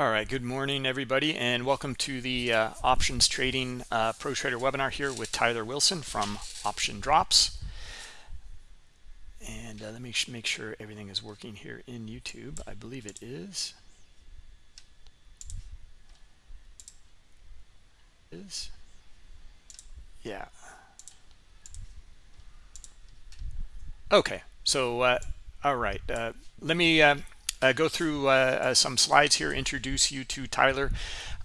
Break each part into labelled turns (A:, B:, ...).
A: All right, good morning, everybody, and welcome to the uh, Options Trading uh, Pro Trader webinar here with Tyler Wilson from Option Drops. And uh, let me make sure everything is working here in YouTube. I believe it is. Is yeah. Okay, so uh, all right, uh, let me uh, go through uh, uh, some slides here, introduce you to Tyler.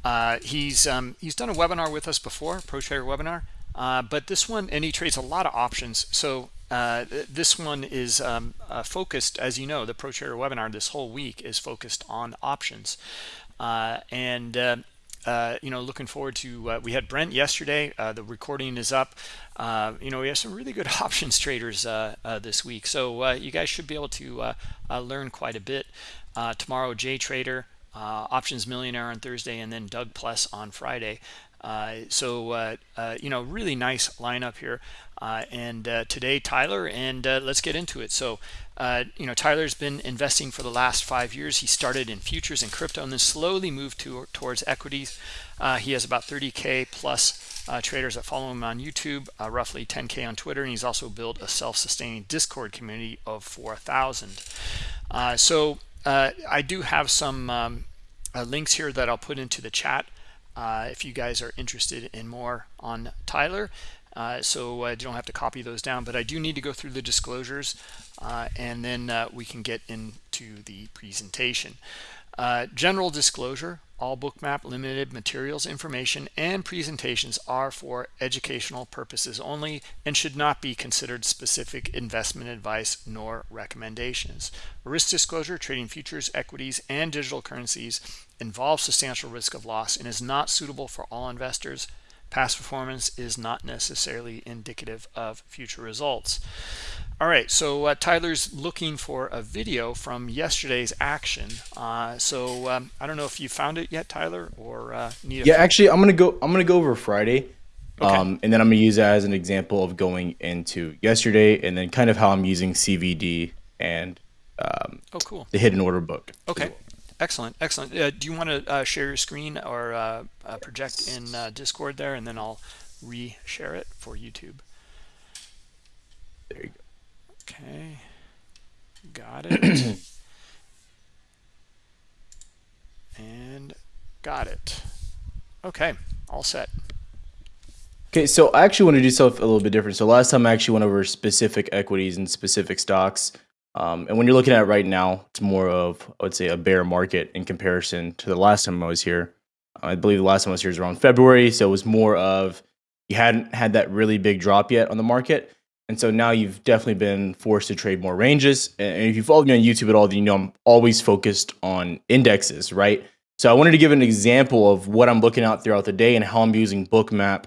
A: Uh, he's um, he's done a webinar with us before, Pro Trader webinar, uh, but this one, and he trades a lot of options. So this one is um, focused, as you know, the Pro Trader webinar this whole week is focused on options. and uh, you know, looking forward to, uh, we had Brent yesterday. Uh, the recording is up. Uh, you know, we have some really good options traders this week. So you guys should be able to learn quite a bit. tomorrow, Jay Trader, Options Millionaire on Thursday, and then Doug Plus on Friday. So, you know, really nice lineup here. and today, Tyler, and let's get into it. So, uh, you know, Tyler's been investing for the last five years. He started in futures and crypto and then slowly moved to, towards equities. Uh, he has about 30K plus uh, traders that follow him on YouTube, uh, roughly 10K on Twitter, and he's also built a self-sustaining Discord community of 4,000. Uh, so uh, I do have some um, links here that I'll put into the chat if you guys are interested in more on Tyler. Uh, so I don't have to copy those down, but I do need to go through the disclosures uh, and then uh, we can get into the presentation. Uh, general disclosure, all bookmap limited materials, information, and presentations are for educational purposes only and should not be considered specific investment advice nor recommendations. Risk disclosure, trading futures, equities, and digital currencies involves substantial risk of loss and is not suitable for all investors Past performance is not necessarily indicative of future results. All right, so uh, Tyler's looking for a video from yesterday's action. Uh, so um, I don't know if you found it yet, Tyler, or uh, need.
B: yeah, actually, I'm gonna go. I'm gonna go over Friday, okay. um, and then I'm gonna use that as an example of going into yesterday, and then kind of how I'm using CVD and um,
A: oh, cool.
B: the hidden order book.
A: Okay. Excellent, excellent. Uh, do you want to uh, share your screen or uh, uh project in uh, Discord there, and then I'll re-share it for YouTube.
B: There you go.
A: Okay, got it. and got it. Okay, all set.
B: Okay, so I actually want to do something a little bit different. So last time I actually went over specific equities and specific stocks. Um, and when you're looking at it right now, it's more of, I would say, a bear market in comparison to the last time I was here. I believe the last time I was here was around February. So it was more of, you hadn't had that really big drop yet on the market. And so now you've definitely been forced to trade more ranges. And if you followed me on YouTube at all, then you know I'm always focused on indexes, right? So I wanted to give an example of what I'm looking at throughout the day and how I'm using Bookmap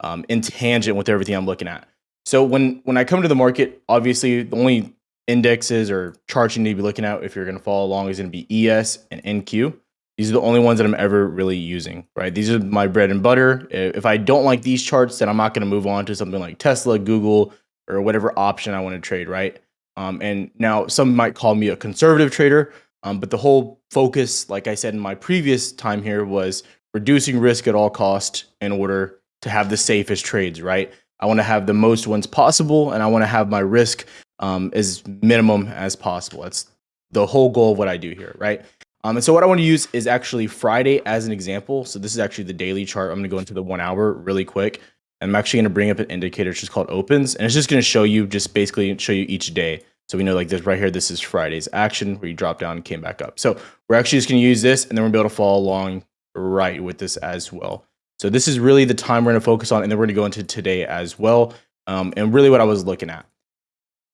B: um, in tangent with everything I'm looking at. So when when I come to the market, obviously the only indexes or charts you need to be looking at if you're going to follow along is going to be ES and NQ. These are the only ones that I'm ever really using, right? These are my bread and butter. If I don't like these charts, then I'm not going to move on to something like Tesla, Google, or whatever option I want to trade, right? Um, and now some might call me a conservative trader, um, but the whole focus, like I said in my previous time here, was reducing risk at all cost in order to have the safest trades, right? I want to have the most ones possible, and I want to have my risk um, as minimum as possible. That's the whole goal of what I do here, right? Um, and so what I want to use is actually Friday as an example. So this is actually the daily chart. I'm going to go into the one hour really quick. I'm actually going to bring up an indicator. It's just called opens. And it's just going to show you, just basically show you each day. So we know like this right here, this is Friday's action where you drop down came back up. So we're actually just going to use this and then to be able to follow along right with this as well. So this is really the time we're going to focus on. And then we're going to go into today as well. Um, and really what I was looking at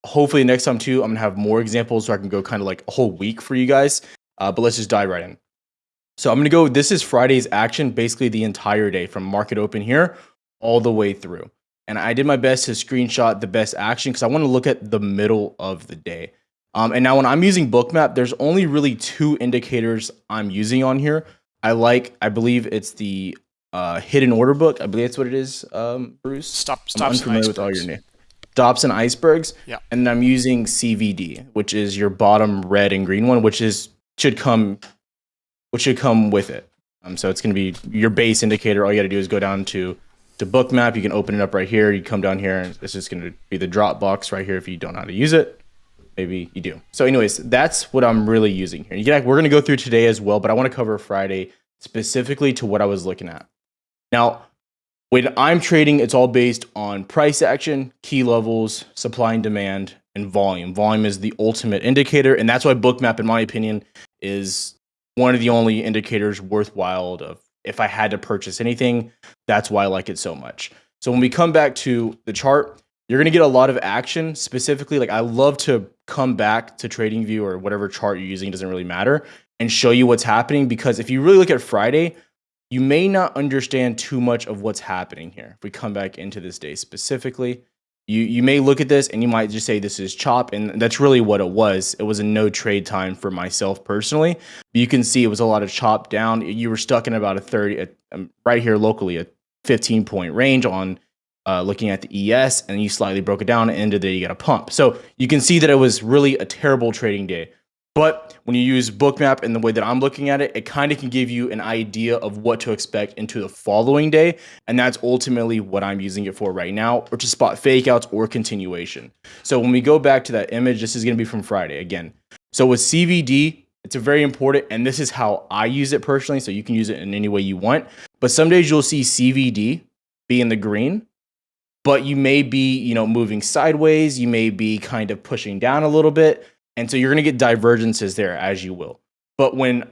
B: hopefully next time too, I'm gonna have more examples so I can go kind of like a whole week for you guys. Uh, but let's just dive right in. So I'm gonna go, this is Friday's action, basically the entire day from market open here all the way through. And I did my best to screenshot the best action because I want to look at the middle of the day. Um, and now when I'm using Bookmap, there's only really two indicators I'm using on here. I like, I believe it's the uh, hidden order book. I believe that's what it is, um, Bruce.
A: Stop, stop.
B: I'm unfamiliar with all your names. Stops and icebergs.
A: Yeah.
B: And I'm using CVD, which is your bottom red and green one, which is should come which should come with it. Um, so it's going to be your base indicator. All you got to do is go down to to book map. You can open it up right here. You come down here, and it's just going to be the drop box right here if you don't know how to use it. Maybe you do. So, anyways, that's what I'm really using here. We're going to go through today as well, but I want to cover Friday specifically to what I was looking at. Now, when I'm trading, it's all based on price action, key levels, supply and demand, and volume. Volume is the ultimate indicator, and that's why Bookmap, in my opinion, is one of the only indicators worthwhile of if I had to purchase anything, that's why I like it so much. So when we come back to the chart, you're going to get a lot of action specifically. Like I love to come back to TradingView or whatever chart you're using, doesn't really matter, and show you what's happening. Because if you really look at Friday, you may not understand too much of what's happening here. If we come back into this day specifically, you you may look at this and you might just say this is chop and that's really what it was. It was a no trade time for myself personally. But you can see it was a lot of chop down. You were stuck in about a 30 a, um, right here locally a 15 point range on uh, looking at the es and you slightly broke it down and ended there you got a pump. So you can see that it was really a terrible trading day but when you use Bookmap in the way that I'm looking at it, it kind of can give you an idea of what to expect into the following day. And that's ultimately what I'm using it for right now, or to spot fake outs or continuation. So when we go back to that image, this is going to be from Friday again. So with CVD, it's a very important, and this is how I use it personally. So you can use it in any way you want. But some days you'll see CVD be in the green, but you may be, you know, moving sideways. You may be kind of pushing down a little bit and so you're going to get divergences there as you will. But when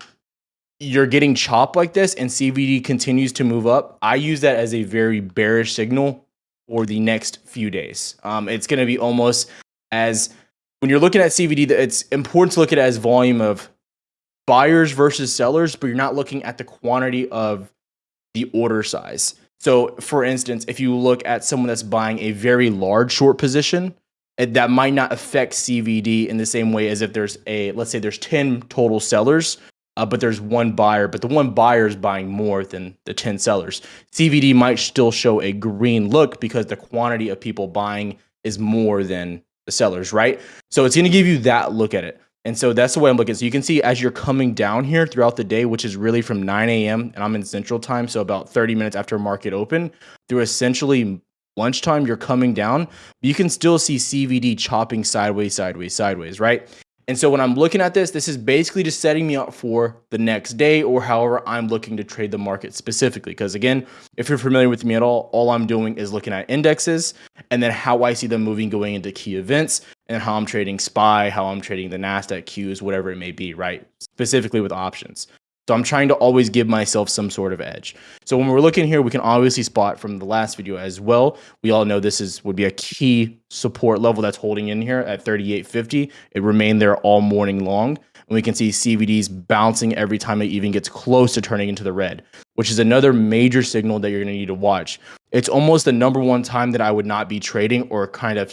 B: you're getting chopped like this and CVD continues to move up, I use that as a very bearish signal for the next few days. Um, it's going to be almost as when you're looking at CVD, it's important to look at it as volume of buyers versus sellers, but you're not looking at the quantity of the order size. So, for instance, if you look at someone that's buying a very large short position, that might not affect CVD in the same way as if there's a let's say there's 10 total sellers uh, but there's one buyer but the one buyer is buying more than the 10 sellers CVD might still show a green look because the quantity of people buying is more than the sellers right so it's going to give you that look at it and so that's the way I'm looking. So you can see as you're coming down here throughout the day, which is really from 9 a.m. and I'm in central time. So about 30 minutes after market open through essentially lunchtime, you're coming down, you can still see CVD chopping sideways, sideways, sideways, right? And so when I'm looking at this, this is basically just setting me up for the next day or however I'm looking to trade the market specifically. Because again, if you're familiar with me at all, all I'm doing is looking at indexes and then how I see them moving going into key events and how I'm trading SPY, how I'm trading the NASDAQ Qs, whatever it may be, right? Specifically with options. So I'm trying to always give myself some sort of edge. So when we're looking here, we can obviously spot from the last video as well. We all know this is would be a key support level that's holding in here at 3850. It remained there all morning long. And we can see CVDs bouncing every time it even gets close to turning into the red, which is another major signal that you're going to need to watch. It's almost the number one time that I would not be trading or kind of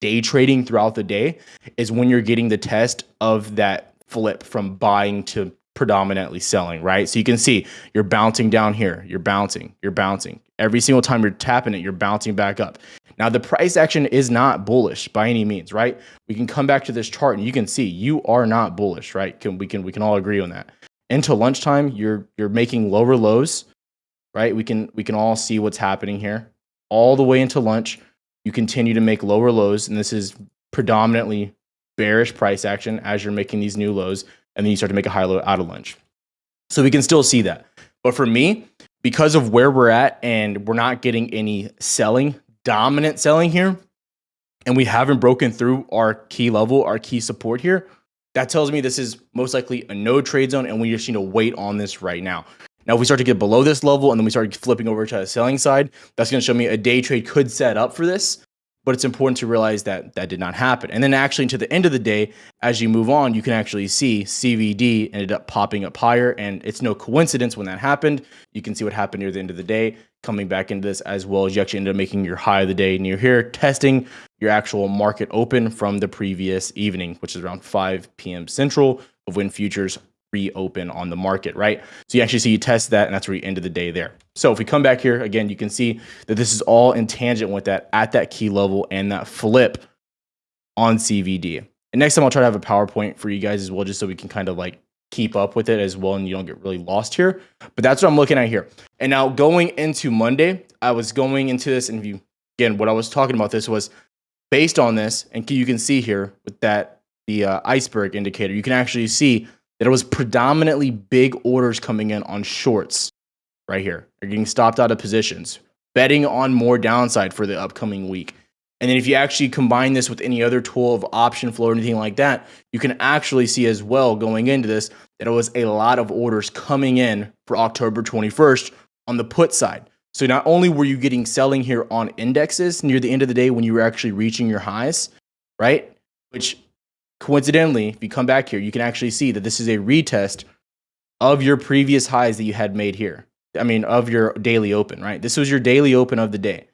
B: day trading throughout the day is when you're getting the test of that flip from buying to predominantly selling, right? So you can see you're bouncing down here, you're bouncing, you're bouncing. Every single time you're tapping it, you're bouncing back up. Now, the price action is not bullish by any means, right? We can come back to this chart and you can see you are not bullish, right? Can, we can we can all agree on that. Into lunchtime, you're you're making lower lows, right? We can we can all see what's happening here. All the way into lunch, you continue to make lower lows, and this is predominantly bearish price action as you're making these new lows and then you start to make a high low out of lunch. So we can still see that. But for me, because of where we're at and we're not getting any selling, dominant selling here, and we haven't broken through our key level, our key support here, that tells me this is most likely a no trade zone and we just need to wait on this right now. Now, if we start to get below this level and then we start flipping over to the selling side, that's going to show me a day trade could set up for this but it's important to realize that that did not happen. And then actually to the end of the day, as you move on, you can actually see CVD ended up popping up higher and it's no coincidence when that happened. You can see what happened near the end of the day coming back into this as well as you actually ended up making your high of the day near here, testing your actual market open from the previous evening, which is around 5 p.m. Central of when futures reopen on the market, right? So you actually see you test that and that's where you ended the day there. So if we come back here, again, you can see that this is all in tangent with that at that key level and that flip on CVD. And next time I'll try to have a PowerPoint for you guys as well, just so we can kind of like keep up with it as well and you don't get really lost here. But that's what I'm looking at here. And now going into Monday, I was going into this and you again what I was talking about this was based on this and you can see here with that the uh, iceberg indicator, you can actually see it was predominantly big orders coming in on shorts right here. They're getting stopped out of positions, betting on more downside for the upcoming week. And then if you actually combine this with any other tool of option flow or anything like that, you can actually see as well going into this that it was a lot of orders coming in for October 21st on the put side. So not only were you getting selling here on indexes near the end of the day when you were actually reaching your highs, right? Which coincidentally, if you come back here, you can actually see that this is a retest of your previous highs that you had made here. I mean, of your daily open, right? This was your daily open of the day.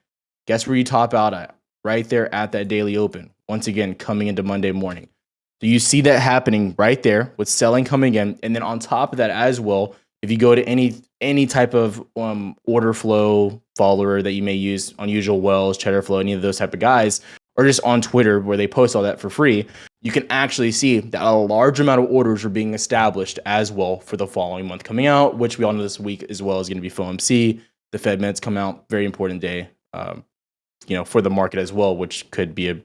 B: Guess where you top out at? right there at that daily open. Once again, coming into Monday morning. So you see that happening right there with selling coming in. And then on top of that as well, if you go to any any type of um, order flow follower that you may use, Unusual Whales, cheddar flow, any of those type of guys, or just on Twitter where they post all that for free, you can actually see that a large amount of orders are being established as well for the following month coming out, which we all know this week as well is going to be FOMC. The Fed minutes come out, very important day. Um, you know, for the market as well, which could be a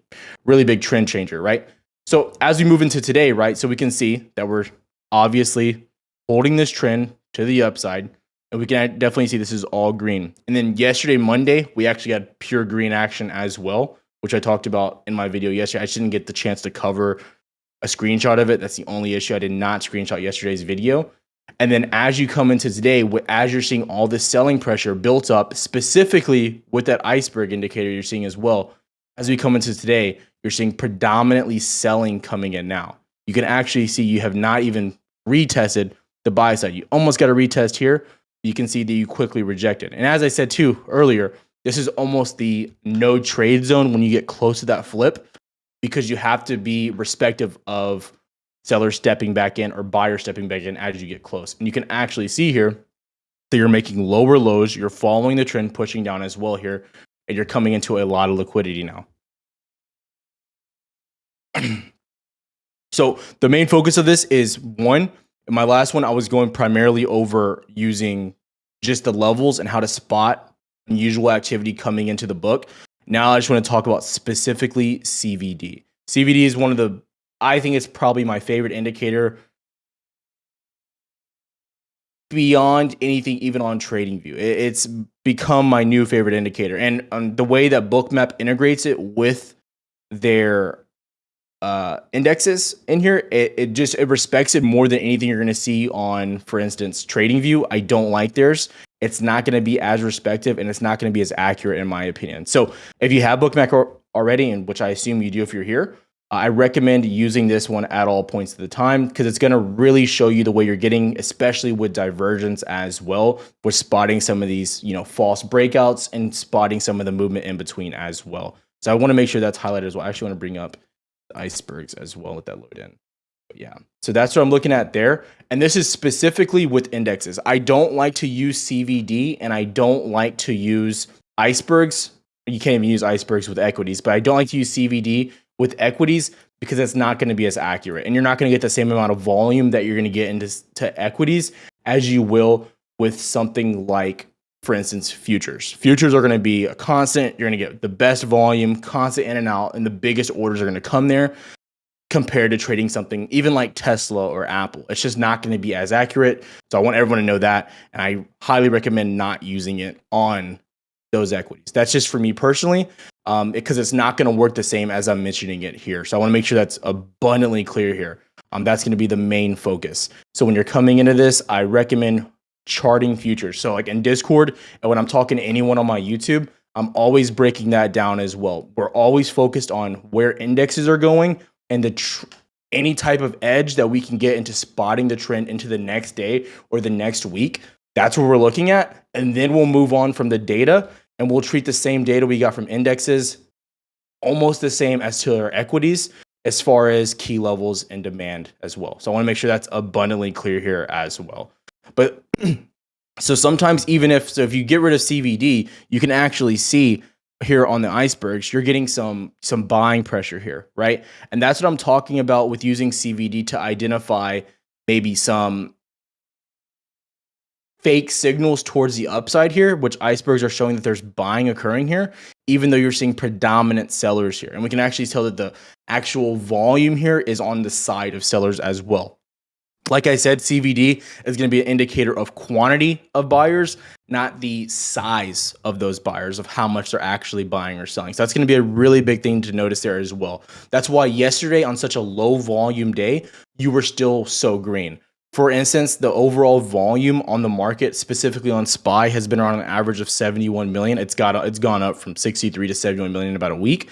B: really big trend changer, right? So as we move into today, right, so we can see that we're obviously holding this trend to the upside, and we can definitely see this is all green. And then yesterday, Monday, we actually had pure green action as well, which I talked about in my video yesterday. I just didn't get the chance to cover a screenshot of it. That's the only issue. I did not screenshot yesterday's video. And then as you come into today, as you're seeing all this selling pressure built up, specifically with that iceberg indicator you're seeing as well, as we come into today, you're seeing predominantly selling coming in now. You can actually see you have not even retested the buy side. You almost got a retest here. You can see that you quickly rejected. And as I said too earlier, this is almost the no trade zone when you get close to that flip because you have to be respective of seller stepping back in or buyer stepping back in as you get close. And you can actually see here that you're making lower lows, you're following the trend, pushing down as well here, and you're coming into a lot of liquidity now. so the main focus of this is one, in my last one, I was going primarily over using just the levels and how to spot unusual activity coming into the book. Now I just want to talk about specifically CVD. CVD is one of the I think it's probably my favorite indicator beyond anything even on TradingView. It's become my new favorite indicator. And um, the way that Bookmap integrates it with their uh, indexes in here, it, it just it respects it more than anything you're going to see on, for instance, TradingView. I don't like theirs. It's not going to be as respective and it's not going to be as accurate in my opinion. So if you have Bookmap already, and which I assume you do if you're here, I recommend using this one at all points of the time because it's going to really show you the way you're getting, especially with divergence as well. We're spotting some of these, you know, false breakouts and spotting some of the movement in between as well. So I want to make sure that's highlighted as well. I actually want to bring up icebergs as well with that load in. Yeah, so that's what I'm looking at there. And this is specifically with indexes. I don't like to use CVD and I don't like to use icebergs. You can't even use icebergs with equities, but I don't like to use CVD with equities because it's not going to be as accurate and you're not going to get the same amount of volume that you're going to get into to equities as you will with something like for instance futures futures are going to be a constant you're going to get the best volume constant in and out and the biggest orders are going to come there compared to trading something even like Tesla or Apple. It's just not going to be as accurate. So I want everyone to know that. And I highly recommend not using it on those equities. That's just for me personally um, because it's not going to work the same as I'm mentioning it here. So I want to make sure that's abundantly clear here. Um, that's going to be the main focus. So when you're coming into this, I recommend charting futures. So like in Discord, and when I'm talking to anyone on my YouTube, I'm always breaking that down as well. We're always focused on where indexes are going and the any type of edge that we can get into spotting the trend into the next day or the next week. That's what we're looking at. And then we'll move on from the data and we'll treat the same data we got from indexes almost the same as to our equities as far as key levels and demand as well. So I want to make sure that's abundantly clear here as well. But so sometimes even if so if you get rid of CVD, you can actually see here on the icebergs, you're getting some some buying pressure here, right? And that's what I'm talking about with using CVD to identify maybe some fake signals towards the upside here, which icebergs are showing that there's buying occurring here, even though you're seeing predominant sellers here. And we can actually tell that the actual volume here is on the side of sellers as well. Like I said, CVD is going to be an indicator of quantity of buyers, not the size of those buyers, of how much they're actually buying or selling. So that's going to be a really big thing to notice there as well. That's why yesterday, on such a low volume day, you were still so green for instance, the overall volume on the market, specifically on SPY, has been around an average of 71 million. It's got it's gone up from 63 to 71 million in about a week.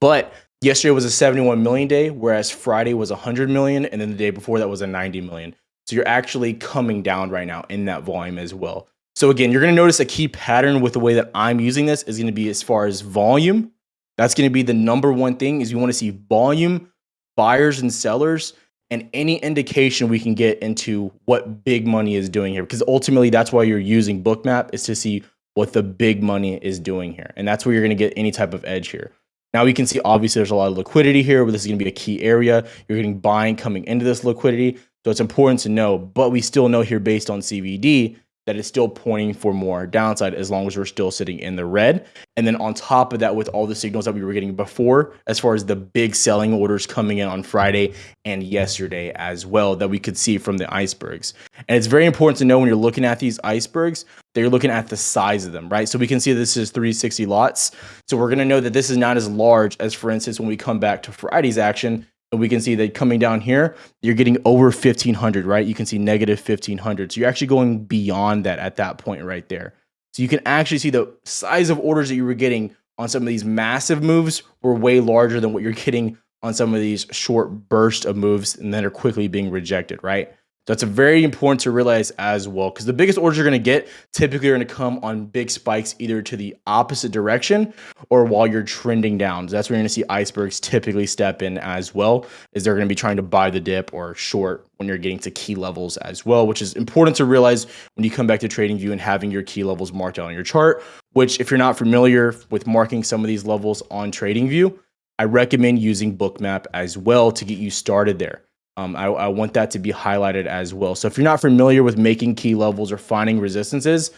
B: But yesterday was a 71 million day, whereas Friday was 100 million, and then the day before that was a 90 million. So you're actually coming down right now in that volume as well. So again, you're going to notice a key pattern with the way that I'm using this is going to be as far as volume. That's going to be the number one thing is you want to see volume, buyers and sellers and any indication we can get into what big money is doing here because ultimately that's why you're using bookmap is to see what the big money is doing here and that's where you're going to get any type of edge here now we can see obviously there's a lot of liquidity here but this is going to be a key area. You're getting buying coming into this liquidity so it's important to know but we still know here based on cvd that is still pointing for more downside as long as we're still sitting in the red. And then on top of that, with all the signals that we were getting before, as far as the big selling orders coming in on Friday and yesterday as well, that we could see from the icebergs. And it's very important to know when you're looking at these icebergs that you're looking at the size of them, right? So we can see this is 360 lots. So we're going to know that this is not as large as, for instance, when we come back to Friday's action, we can see that coming down here, you're getting over 1500, right? You can see negative 1500. So you're actually going beyond that at that point right there. So you can actually see the size of orders that you were getting on some of these massive moves were way larger than what you're getting on some of these short bursts of moves and then are quickly being rejected, right? That's very important to realize as well, because the biggest orders you're going to get typically are going to come on big spikes either to the opposite direction or while you're trending down. So that's where you're going to see icebergs typically step in as well, is they're going to be trying to buy the dip or short when you're getting to key levels as well, which is important to realize when you come back to TradingView and having your key levels marked out on your chart, which if you're not familiar with marking some of these levels on TradingView, I recommend using Bookmap as well to get you started there. Um, I, I, want that to be highlighted as well. So if you're not familiar with making key levels or finding resistances,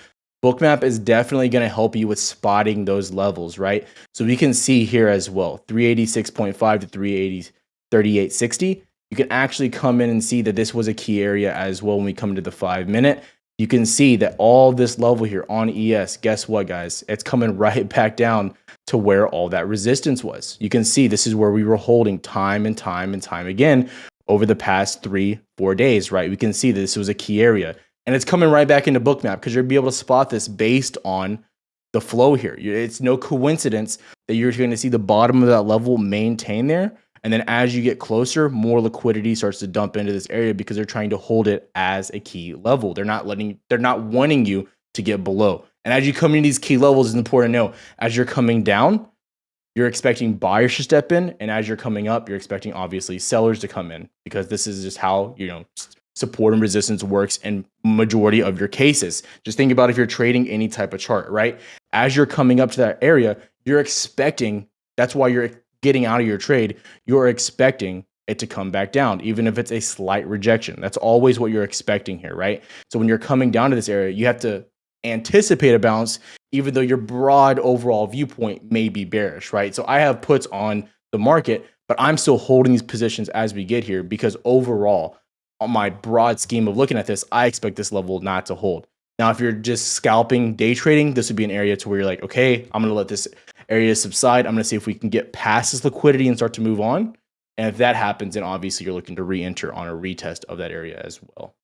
B: Bookmap is definitely going to help you with spotting those levels, right? So we can see here as well, 386.5 to 380, 3860. You can actually come in and see that this was a key area as well when we come to the five minute. You can see that all this level here on ES, guess what, guys? It's coming right back down to where all that resistance was. You can see this is where we were holding time and time and time again over the past three, four days, right? We can see this was a key area. And it's coming right back into bookmap because you'll be able to spot this based on the flow here. It's no coincidence that you're going to see the bottom of that level maintain there. And then as you get closer, more liquidity starts to dump into this area because they're trying to hold it as a key level. They're not letting, they're not wanting you to get below. And as you come into these key levels, it's important to know as you're coming down, you're expecting buyers to step in and as you're coming up you're expecting obviously sellers to come in because this is just how you know support and resistance works in majority of your cases. Just think about if you're trading any type of chart right? As you're coming up to that area you're expecting that's why you're getting out of your trade you're expecting it to come back down even if it's a slight rejection. That's always what you're expecting here right? So when you're coming down to this area you have to anticipate a bounce, even though your broad overall viewpoint may be bearish, right? So I have puts on the market, but I'm still holding these positions as we get here because overall, on my broad scheme of looking at this, I expect this level not to hold. Now, if you're just scalping day trading, this would be an area to where you're like, okay, I'm going to let this area subside. I'm going to see if we can get past this liquidity and start to move on. And if that happens, then obviously you're looking to re-enter on a retest of that area as well.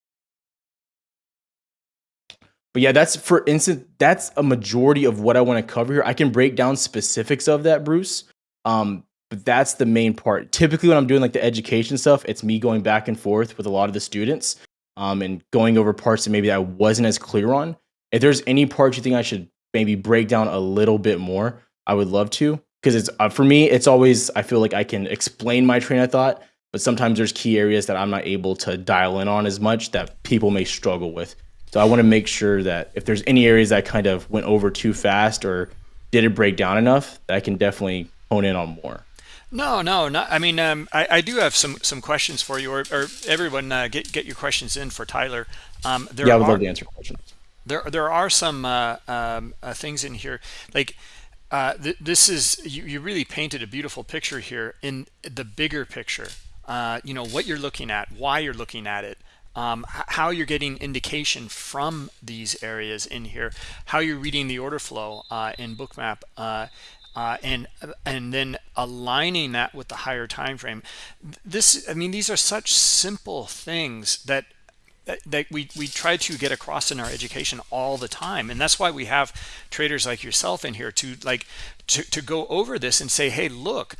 B: But yeah, that's for instance, that's a majority of what I want to cover here. I can break down specifics of that, Bruce. Um, but that's the main part. Typically, when I'm doing like the education stuff, it's me going back and forth with a lot of the students um, and going over parts that maybe I wasn't as clear on. If there's any parts you think I should maybe break down a little bit more, I would love to. Because it's uh, for me, it's always I feel like I can explain my train of thought, but sometimes there's key areas that I'm not able to dial in on as much that people may struggle with. So I want to make sure that if there's any areas that kind of went over too fast or didn't break down enough, that I can definitely hone in on more.
A: No, no, not. I mean, um, I, I do have some some questions for you, or, or everyone uh, get get your questions in for Tyler. Um, there
B: Yeah, I would
A: are
B: love to answer questions.
A: there there are some uh, um, uh, things in here like uh, th this is you, you really painted a beautiful picture here in the bigger picture uh, you know what you're looking at why you're looking at it um, how you're getting indication from these areas in here how you're reading the order flow uh, in bookmap uh, uh, and and then aligning that with the higher time frame this i mean these are such simple things that that, we, we try to get across in our education all the time. And that's why we have traders like yourself in here to like to, to go over this and say hey look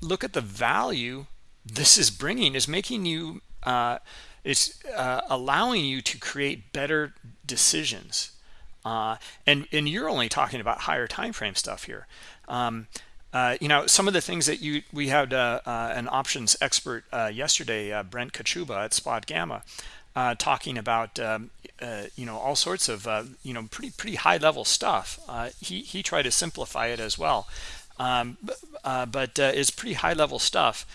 A: look at the value this is bringing is making you uh, it's uh, allowing you to create better decisions uh, and and you're only talking about higher time frame stuff here um, uh, you know some of the things that you we had uh, uh, an options expert uh, yesterday Brent Kochuba at Spot Gamma uh, talking about um, uh, you know all sorts of uh, you know pretty pretty high level stuff. Uh, he he tried to simplify it as well, um, uh, but uh, it's pretty high level stuff.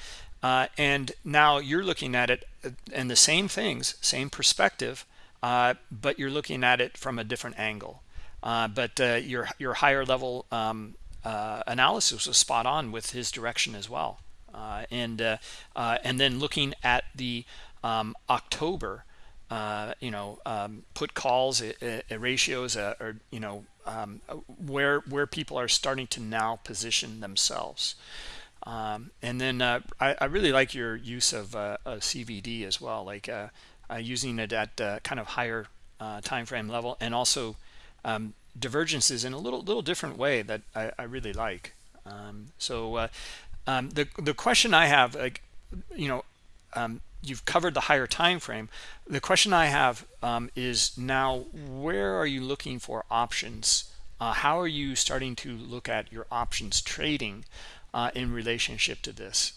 A: and now you're looking at it and the same things, same perspective, but you're looking at it from a different angle. but your your higher level um, analysis was spot on with his direction as well. and and then looking at the um, October uh, you know, um, put calls, uh, uh, ratios, uh, or you know, um, where where people are starting to now position themselves. Um, and then uh, I, I, really like your use of uh, CVD as well, like using it at kind of higher time frame level, and also um, divergences in a little little different way that I, I really like. Um, so um, the the question I have, like, you know, um, you've covered the higher time frame the question i have um, is now where are you looking for options? Uh, how are you starting to look at your options trading uh, in relationship to this.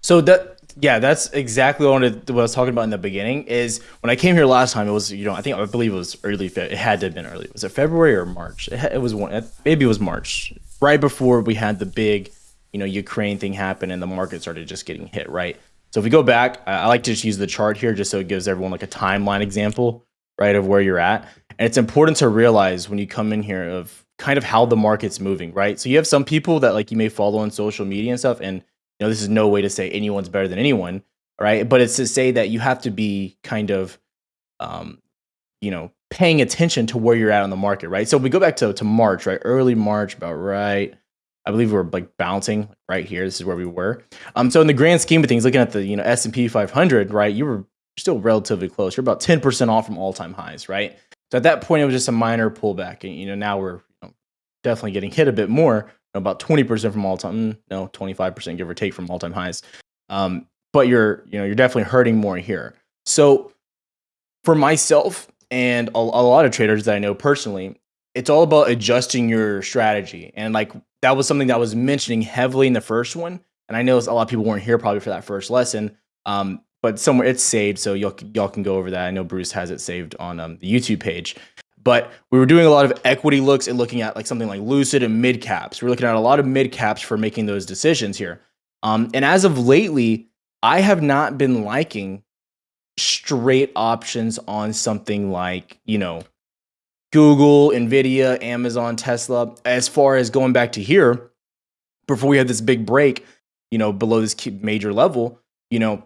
B: So that yeah that's exactly what I, wanted, what I was talking about in the beginning is when i came here last time it was you know i think i believe it was early it had to have been early. Was it february or march? It, it was one maybe it was march. Right before we had the big you know ukraine thing happen and the market started just getting hit right? So if we go back, I like to just use the chart here just so it gives everyone like a timeline example, right, of where you're at. And it's important to realize when you come in here of kind of how the market's moving, right? So you have some people that like you may follow on social media and stuff, and you know this is no way to say anyone's better than anyone, right? But it's to say that you have to be kind of, um, you know, paying attention to where you're at on the market, right? So we go back to to March, right? Early March, about right I believe we are like bouncing right here. This is where we were. Um, so in the grand scheme of things, looking at the you know S and P 500, right, you were still relatively close. You're about 10% off from all time highs, right? So at that point, it was just a minor pullback, and you know now we're definitely getting hit a bit more, about 20% from all time, mm, no, 25% give or take from all time highs. Um, but you're you know you're definitely hurting more here. So for myself and a, a lot of traders that I know personally, it's all about adjusting your strategy and like that was something that was mentioning heavily in the first one. And I know a lot of people weren't here probably for that first lesson. Um, but somewhere it's saved, so y'all y'all can go over that. I know Bruce has it saved on um, the YouTube page. But we were doing a lot of equity looks and looking at like something like Lucid and mid caps. We're looking at a lot of mid caps for making those decisions here. Um, and as of lately, I have not been liking straight options on something like you know Google, Nvidia, Amazon, Tesla. As far as going back to here, before we had this big break, you know, below this major level, you know,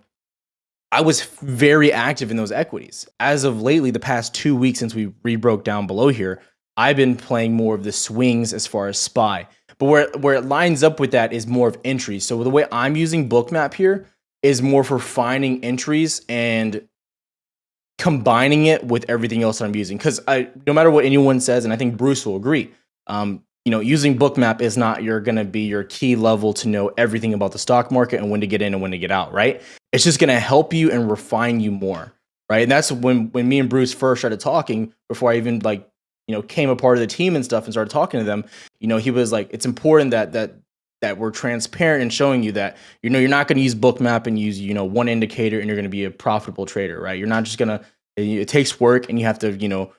B: I was very active in those equities. As of lately, the past two weeks since we rebroke down below here, I've been playing more of the swings as far as SPY. But where, where it lines up with that is more of entries. So the way I'm using Bookmap here is more for finding entries and combining it with everything else I'm using. Because I, no matter what anyone says, and I think Bruce will agree, um, you know, using Bookmap is not you're going to be your key level to know everything about the stock market and when to get in and when to get out, right? It's just going to help you and refine you more, right? And that's when when me and Bruce first started talking before I even like you know came a part of the team and stuff and started talking to them. You know, he was like, it's important that that that we're transparent and showing you that you know you're not going to use bookmap and use you know one indicator and you're going to be a profitable trader right you're not just going to it takes work and you have to you know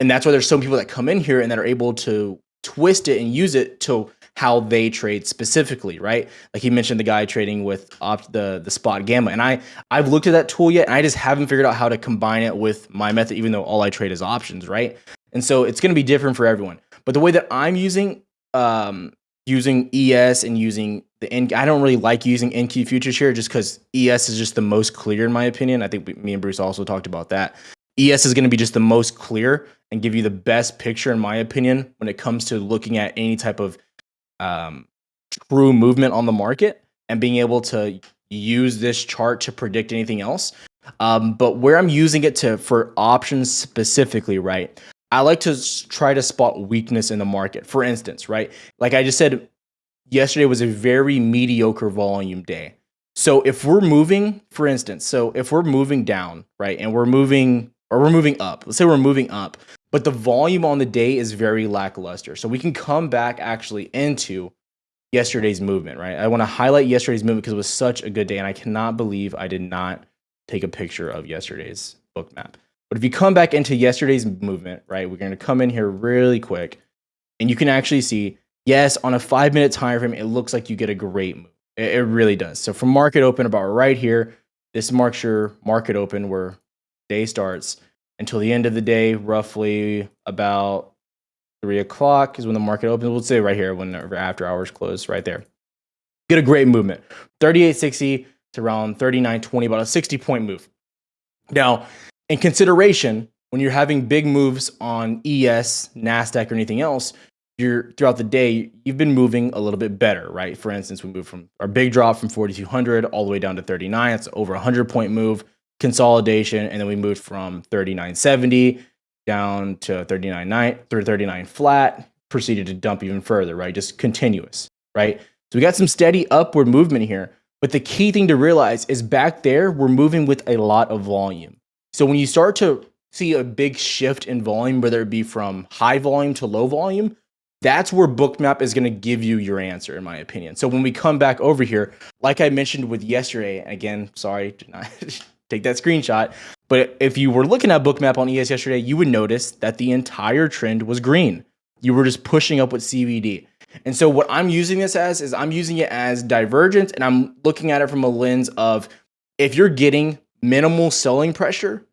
B: and that's why there's some people that come in here and that are able to twist it and use it to how they trade specifically, right? Like he mentioned the guy trading with opt the the spot gamma. And I I've looked at that tool yet and I just haven't figured out how to combine it with my method, even though all I trade is options, right? And so it's gonna be different for everyone. But the way that I'm using um using ES and using the N I don't really like using NQ futures here just because ES is just the most clear in my opinion. I think we, me and Bruce also talked about that. ES is going to be just the most clear and give you the best picture, in my opinion, when it comes to looking at any type of um, true movement on the market and being able to use this chart to predict anything else. Um, but where I'm using it to for options specifically, right? I like to try to spot weakness in the market. For instance, right? Like I just said, yesterday was a very mediocre volume day. So if we're moving, for instance, so if we're moving down, right, and we're moving or we're moving up, let's say we're moving up, but the volume on the day is very lackluster. So we can come back actually into yesterday's movement, right? I want to highlight yesterday's movement because it was such a good day, and I cannot believe I did not take a picture of yesterday's book map. But if you come back into yesterday's movement, right, we're going to come in here really quick, and you can actually see, yes, on a five minute time frame, it looks like you get a great move. It, it really does. So from market open about right here, this marks your market open where day starts until the end of the day, roughly about three o'clock is when the market opens. We'll say right here when after hours close, right there. Get a great movement. 3860 to around 3920, about a 60 point move. Now, in consideration, when you're having big moves on ES, NASDAQ, or anything else, you're throughout the day, you've been moving a little bit better, right? For instance, we moved from our big drop from 4,200 all the way down to 39. It's over a 100 point move consolidation, and then we moved from 39.70 down to 39.9 through 39 flat, proceeded to dump even further, right? Just continuous, right? So we got some steady upward movement here. But the key thing to realize is back there, we're moving with a lot of volume. So when you start to see a big shift in volume, whether it be from high volume to low volume, that's where bookmap is going to give you your answer in my opinion so when we come back over here like i mentioned with yesterday again sorry take that screenshot. But if you were looking at Bookmap on ES yesterday, you would notice that the entire trend was green. You were just pushing up with CVD. And so what I'm using this as is I'm using it as divergence and I'm looking at it from a lens of if you're getting minimal selling pressure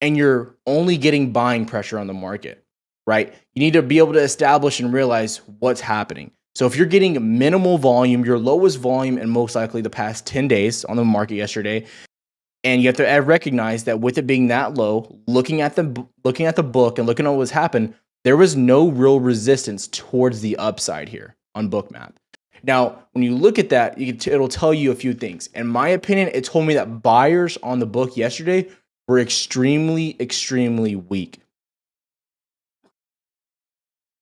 B: and you're only getting buying pressure on the market, right? You need to be able to establish and realize what's happening. So if you're getting minimal volume, your lowest volume in most likely the past 10 days on the market yesterday, and you have to recognize that with it being that low, looking at the looking at the book and looking at what's happened, there was no real resistance towards the upside here on Bookmap. Now, when you look at that, it'll tell you a few things. In my opinion, it told me that buyers on the book yesterday were extremely, extremely weak.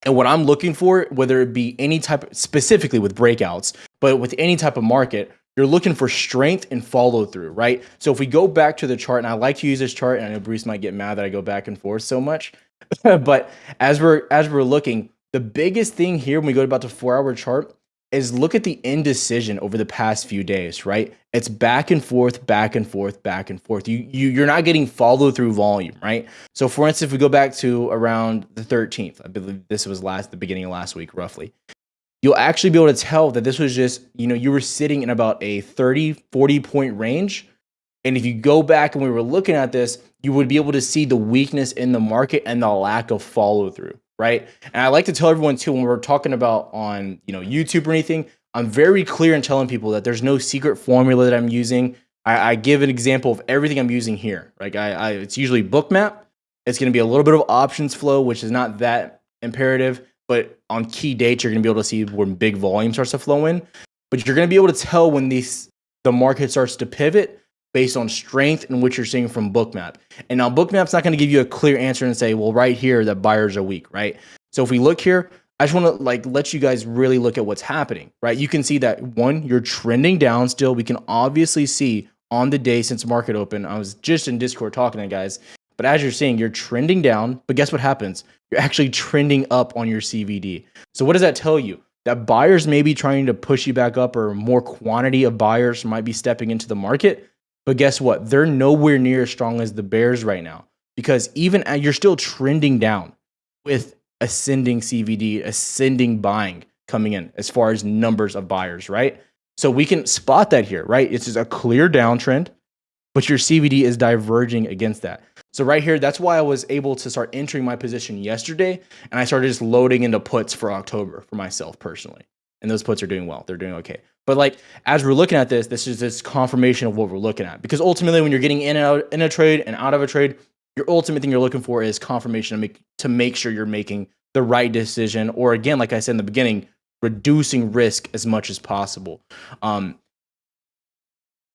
B: And what I'm looking for, whether it be any type, of, specifically with breakouts, but with any type of market, you're looking for strength and follow through, right? So if we go back to the chart, and I like to use this chart, and I know Bruce might get mad that I go back and forth so much, but as we're as we're looking, the biggest thing here when we go to about the four hour chart is look at the indecision over the past few days, right? It's back and forth, back and forth, back and forth. You, you you're not getting follow through volume, right? So for instance, if we go back to around the 13th, I believe this was last the beginning of last week, roughly you'll actually be able to tell that this was just, you know, you were sitting in about a 30, 40 point range. And if you go back and we were looking at this, you would be able to see the weakness in the market and the lack of follow through, right? And I like to tell everyone too, when we're talking about on, you know, YouTube or anything, I'm very clear in telling people that there's no secret formula that I'm using. I, I give an example of everything I'm using here. Like I, I it's usually bookmap. It's going to be a little bit of options flow, which is not that imperative but on key dates you're going to be able to see when big volume starts to flow in but you're going to be able to tell when these the market starts to pivot based on strength and what you're seeing from bookmap and now bookmap's not going to give you a clear answer and say well right here that buyers are weak right so if we look here I just want to like let you guys really look at what's happening, right? You can see that one, you're trending down still. We can obviously see on the day since market open. I was just in Discord talking to guys, but as you're seeing, you're trending down. But guess what happens? you're actually trending up on your CVD. So what does that tell you? That buyers may be trying to push you back up or more quantity of buyers might be stepping into the market. But guess what? They're nowhere near as strong as the bears right now because even you're still trending down with ascending CVD, ascending buying coming in as far as numbers of buyers, right? So we can spot that here, right? It's just a clear downtrend, but your CVD is diverging against that. So right here, that's why I was able to start entering my position yesterday, and I started just loading into puts for October for myself personally. And those puts are doing well; they're doing okay. But like as we're looking at this, this is this confirmation of what we're looking at. Because ultimately, when you're getting in and out in a trade and out of a trade, your ultimate thing you're looking for is confirmation to make to make sure you're making the right decision, or again, like I said in the beginning, reducing risk as much as possible. Um,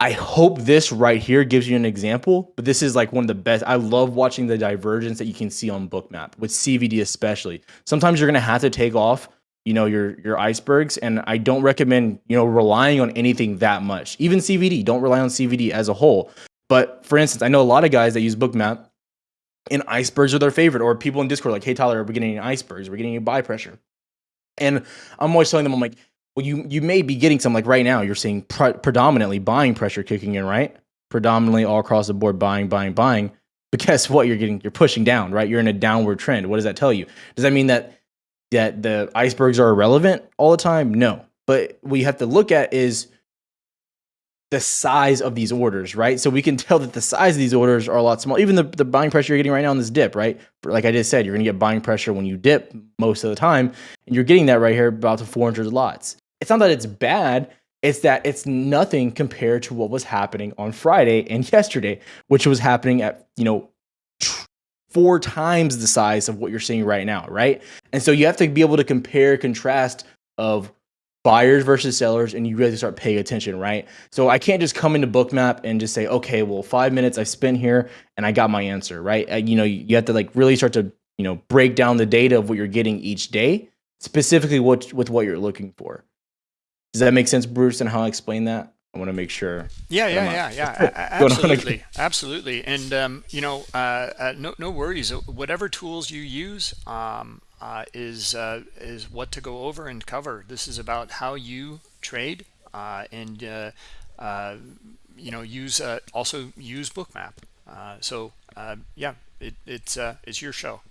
B: I hope this right here gives you an example, but this is like one of the best. I love watching the divergence that you can see on Bookmap with CVD especially. Sometimes you're gonna have to take off, you know, your your icebergs, and I don't recommend you know relying on anything that much. Even CVD, don't rely on CVD as a whole. But for instance, I know a lot of guys that use Bookmap, and icebergs are their favorite, or people in Discord like, "Hey Tyler, are we getting any icebergs? We're getting any buy pressure." And I'm always telling them, I'm like, well, you you may be getting some like right now. You're seeing pre- predominantly buying pressure kicking in, right? Predominantly all across the board, buying, buying, buying. But guess what? You're getting you're pushing down, right? You're in a downward trend. What does that tell you? Does that mean that that the icebergs are irrelevant all the time? No. But what you have to look at is the size of these orders, right? So we can tell that the size of these orders are a lot smaller. Even the, the buying pressure you're getting right now on this dip, right? Like I just said, you're going to get buying pressure when you dip most of the time. And you're getting that right here about to 400 lots. It's not that it's bad. It's that it's nothing compared to what was happening on Friday and yesterday, which was happening at, you know, four times the size of what you're seeing right now, right? And so you have to be able to compare, contrast of buyers versus sellers and you really start paying attention, right? So I can't just come into Bookmap and just say, okay, well, five minutes I spent here and I got my answer, right? You know, you have to like really start to, you know, break down the data of what you're getting each day, specifically what with what you're looking for. Does that make sense, Bruce, and how I explain that? I want to make sure.
A: Yeah, yeah, yeah, yeah. absolutely, absolutely. And um, you know, uh, uh, no, no worries. Whatever tools you use, um, uh, is uh, is what to go over and cover. This is about how you trade uh, and uh, uh, you know use uh, also use Bookmap. so yeah, it, it's it's your show.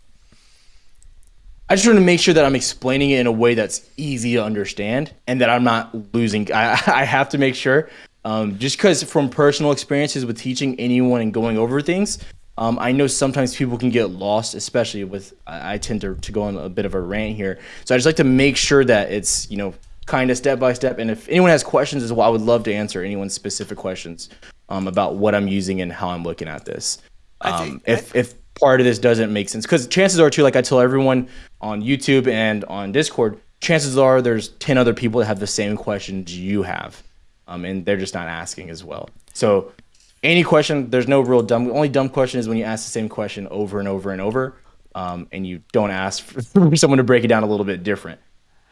B: I just want to make sure that I'm explaining it in a way that's easy to understand and that I'm not losing. I, I have to make sure, um, just because from personal experiences with teaching anyone and going over things, um, I know sometimes people can get lost, especially with I, I tend to, to go on a bit of a rant here. So I just like to make sure that it's you know kind of step by step. And if anyone has questions as well, I would love to answer anyone's specific questions um, about what I'm using and how I'm looking at this. Um, think, if if part of this doesn't make sense, because chances are too, like I tell everyone on YouTube and on Discord, chances are there's ten other people that have the same questions you have, um, and they're just not asking as well. So any question, there's no real dumb. Only dumb question is when you ask the same question over and over and over, um, and you don't ask for someone to break it down a little bit different.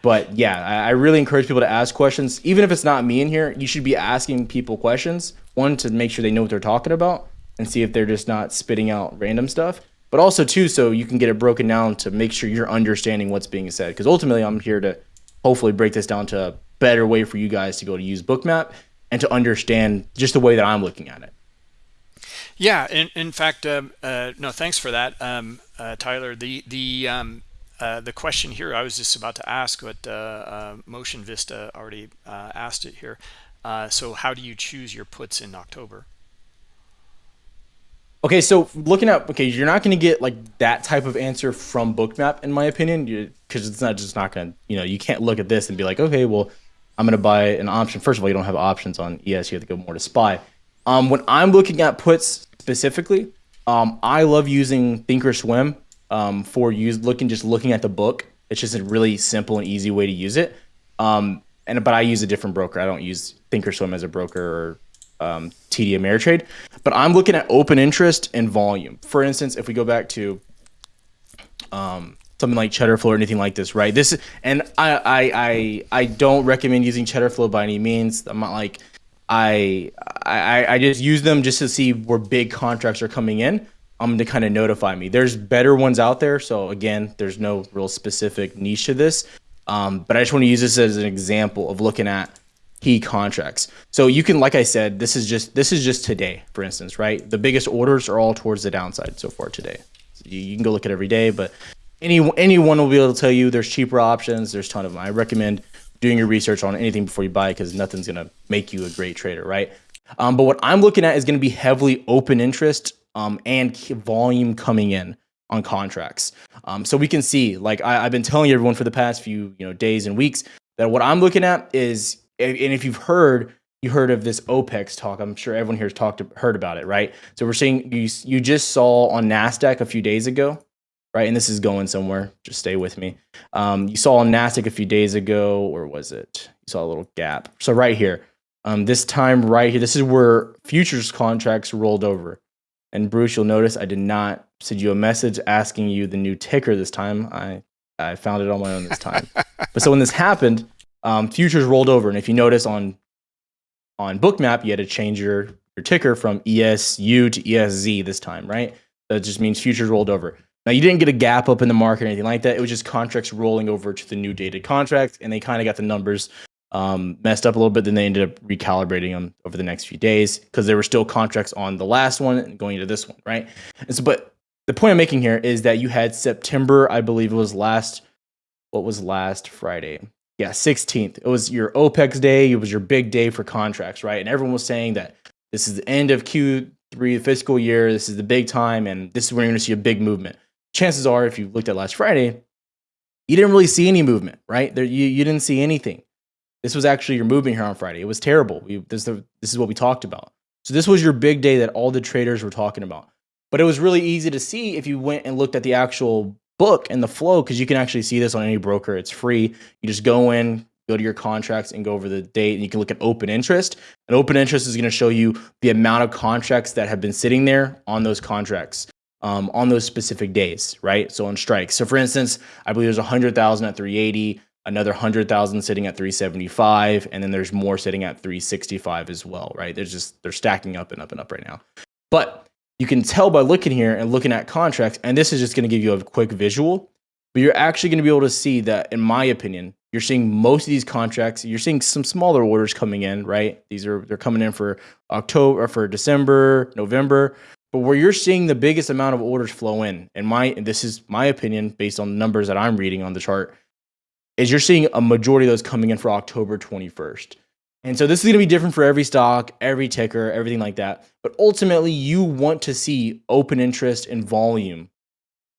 B: But yeah, I, I really encourage people to ask questions, even if it's not me in here. You should be asking people questions. One to make sure they know what they're talking about, and see if they're just not spitting out random stuff. But also too, so you can get it broken down to make sure you're understanding what's being said. Because ultimately, I'm here to hopefully break this down to a better way for you guys to go to use Bookmap and to understand just the way that I'm looking at it.
A: Yeah, in, in fact, um, uh, no, thanks for that, um, uh, Tyler. The the um, uh, the question here, I was just about to ask, but uh, uh, Motion Vista already uh, asked it here. so, how do you choose your puts in October?
B: Okay, so looking at okay, you're not going to get like that type of answer from Bookmap, in my opinion, because it's not just not going to, you know, you can't look at this and be like, okay, well, I'm going to buy an option. First of all, you don't have options on ES; you have to go more to SPY. Um, when I'm looking at puts specifically, um, I love using Thinkorswim um, for use looking just looking at the book. It's just a really simple and easy way to use it. Um, and but I use a different broker. I don't use Thinkorswim as a broker or um, TD Ameritrade. But I'm looking at open interest and volume. For instance, if we go back to um, something like Cheddar Flow or anything like this, right? This and I I I, I don't recommend using Cheddar Flow by any means. I'm not like I, I I just use them just to see where big contracts are coming in. Um, to kind of notify me. There's better ones out there. So again, there's no real specific niche to this. Um, but I just want to use this as an example of looking at key contracts. So you can, like I said, this is just this is just today, for instance, right? The biggest orders are all towards the downside so far today. So you, can go look at every day, but any anyone will be able to tell you there's cheaper options. There's a ton of them. I recommend doing your research on anything before you buy because nothing's gonna make you a great trader, right? Um, but what I'm looking at is going to be heavily open interest um, and volume coming in on contracts. Um, so we can see, like I, have been telling everyone for the past few you know days and weeks, that what I'm looking at is, and if you've heard, you heard of this OPEX talk. I'm sure everyone here has talked heard about it, right? So we're seeing you you just saw on Nasdaq a few days ago, right? And this is going somewhere. Just stay with me. Um, you saw on Nasdaq a few days ago, or was it? You saw a little gap. So right here, um, this time right here, this is where futures contracts rolled over. And Bruce, you'll notice I did not send you a message asking you the new ticker this time. I, I found it on my own this time. but so when this happened, um, futures rolled over. And if you notice on on Bookmap, you had to change your, your ticker from ESU to ESZ this time, right? That just means futures rolled over. Now you didn't get a gap up in the market or anything like that. It was just contracts rolling over to the new dated contract, and they kind of got the numbers um, messed up a little bit. Then they ended up recalibrating them over the next few days because there were still contracts on the last one going into this one, right? And so, but the point I'm making here is that you had September, I believe it was last, what was last Friday? Yeah, 16th. It was your OPEX day. It was your big day for contracts, right? And everyone was saying that this is the end of Q3 fiscal year. This is the big time, and this is when you're going to see a big movement. Chances are, if you looked at last Friday, you didn't really see any movement, right? There, you, you didn't see anything. This was actually your movement here on Friday. It was terrible. We, this, this is what we talked about. So this was your big day that all the traders were talking about. But it was really easy to see if you went and looked at the actual book and the flow because you can actually see this on any broker. It's free. You just go in, go to your contracts and go over the date and you can look at open interest. And open interest is going to show you the amount of contracts that have been sitting there on those contracts um, on those specific days, right? So on strikes. So for instance, I believe there's 100,000 at 380, another 100,000 sitting at 375, and then there's more sitting at 365 as well, right? There's just, they're stacking up and up and up right now. But you can tell by looking here and looking at contracts, and this is just going to give you a quick visual, but you're actually going to be able to see that, in my opinion, you're seeing most of these contracts, you're seeing some smaller orders coming in, right? These are, they're coming in for October, for December, November, but where you're seeing the biggest amount of orders flow in, and my, and this is my opinion based on the numbers that I'm reading on the chart, is you're seeing a majority of those coming in for October 21st. And so this is going to be different for every stock, every ticker, everything like that. But ultimately, you want to see open interest and volume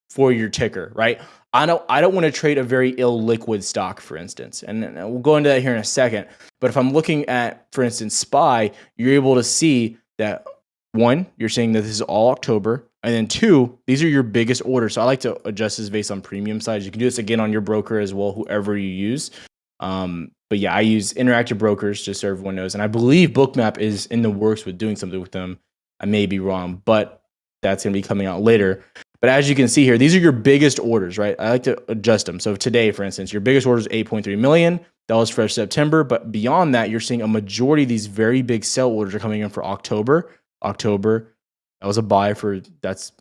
B: for your ticker, right? I don't I don't want to trade a very illiquid stock, for instance. And we'll go into that here in a second. But if I'm looking at, for instance, SPY, you're able to see that one, you're saying that this is all October. And then two, these are your biggest orders. So I like to adjust this based on premium size. You can do this again on your broker as well, whoever you use. Um, but yeah, I use interactive brokers just so everyone knows. And I believe Bookmap is in the works with doing something with them. I may be wrong, but that's going to be coming out later. But as you can see here, these are your biggest orders, right? I like to adjust them. So today, for instance, your biggest order is 8.3 million. That was for September. But beyond that, you're seeing a majority of these very big sell orders are coming in for October, October, that was a buy for that's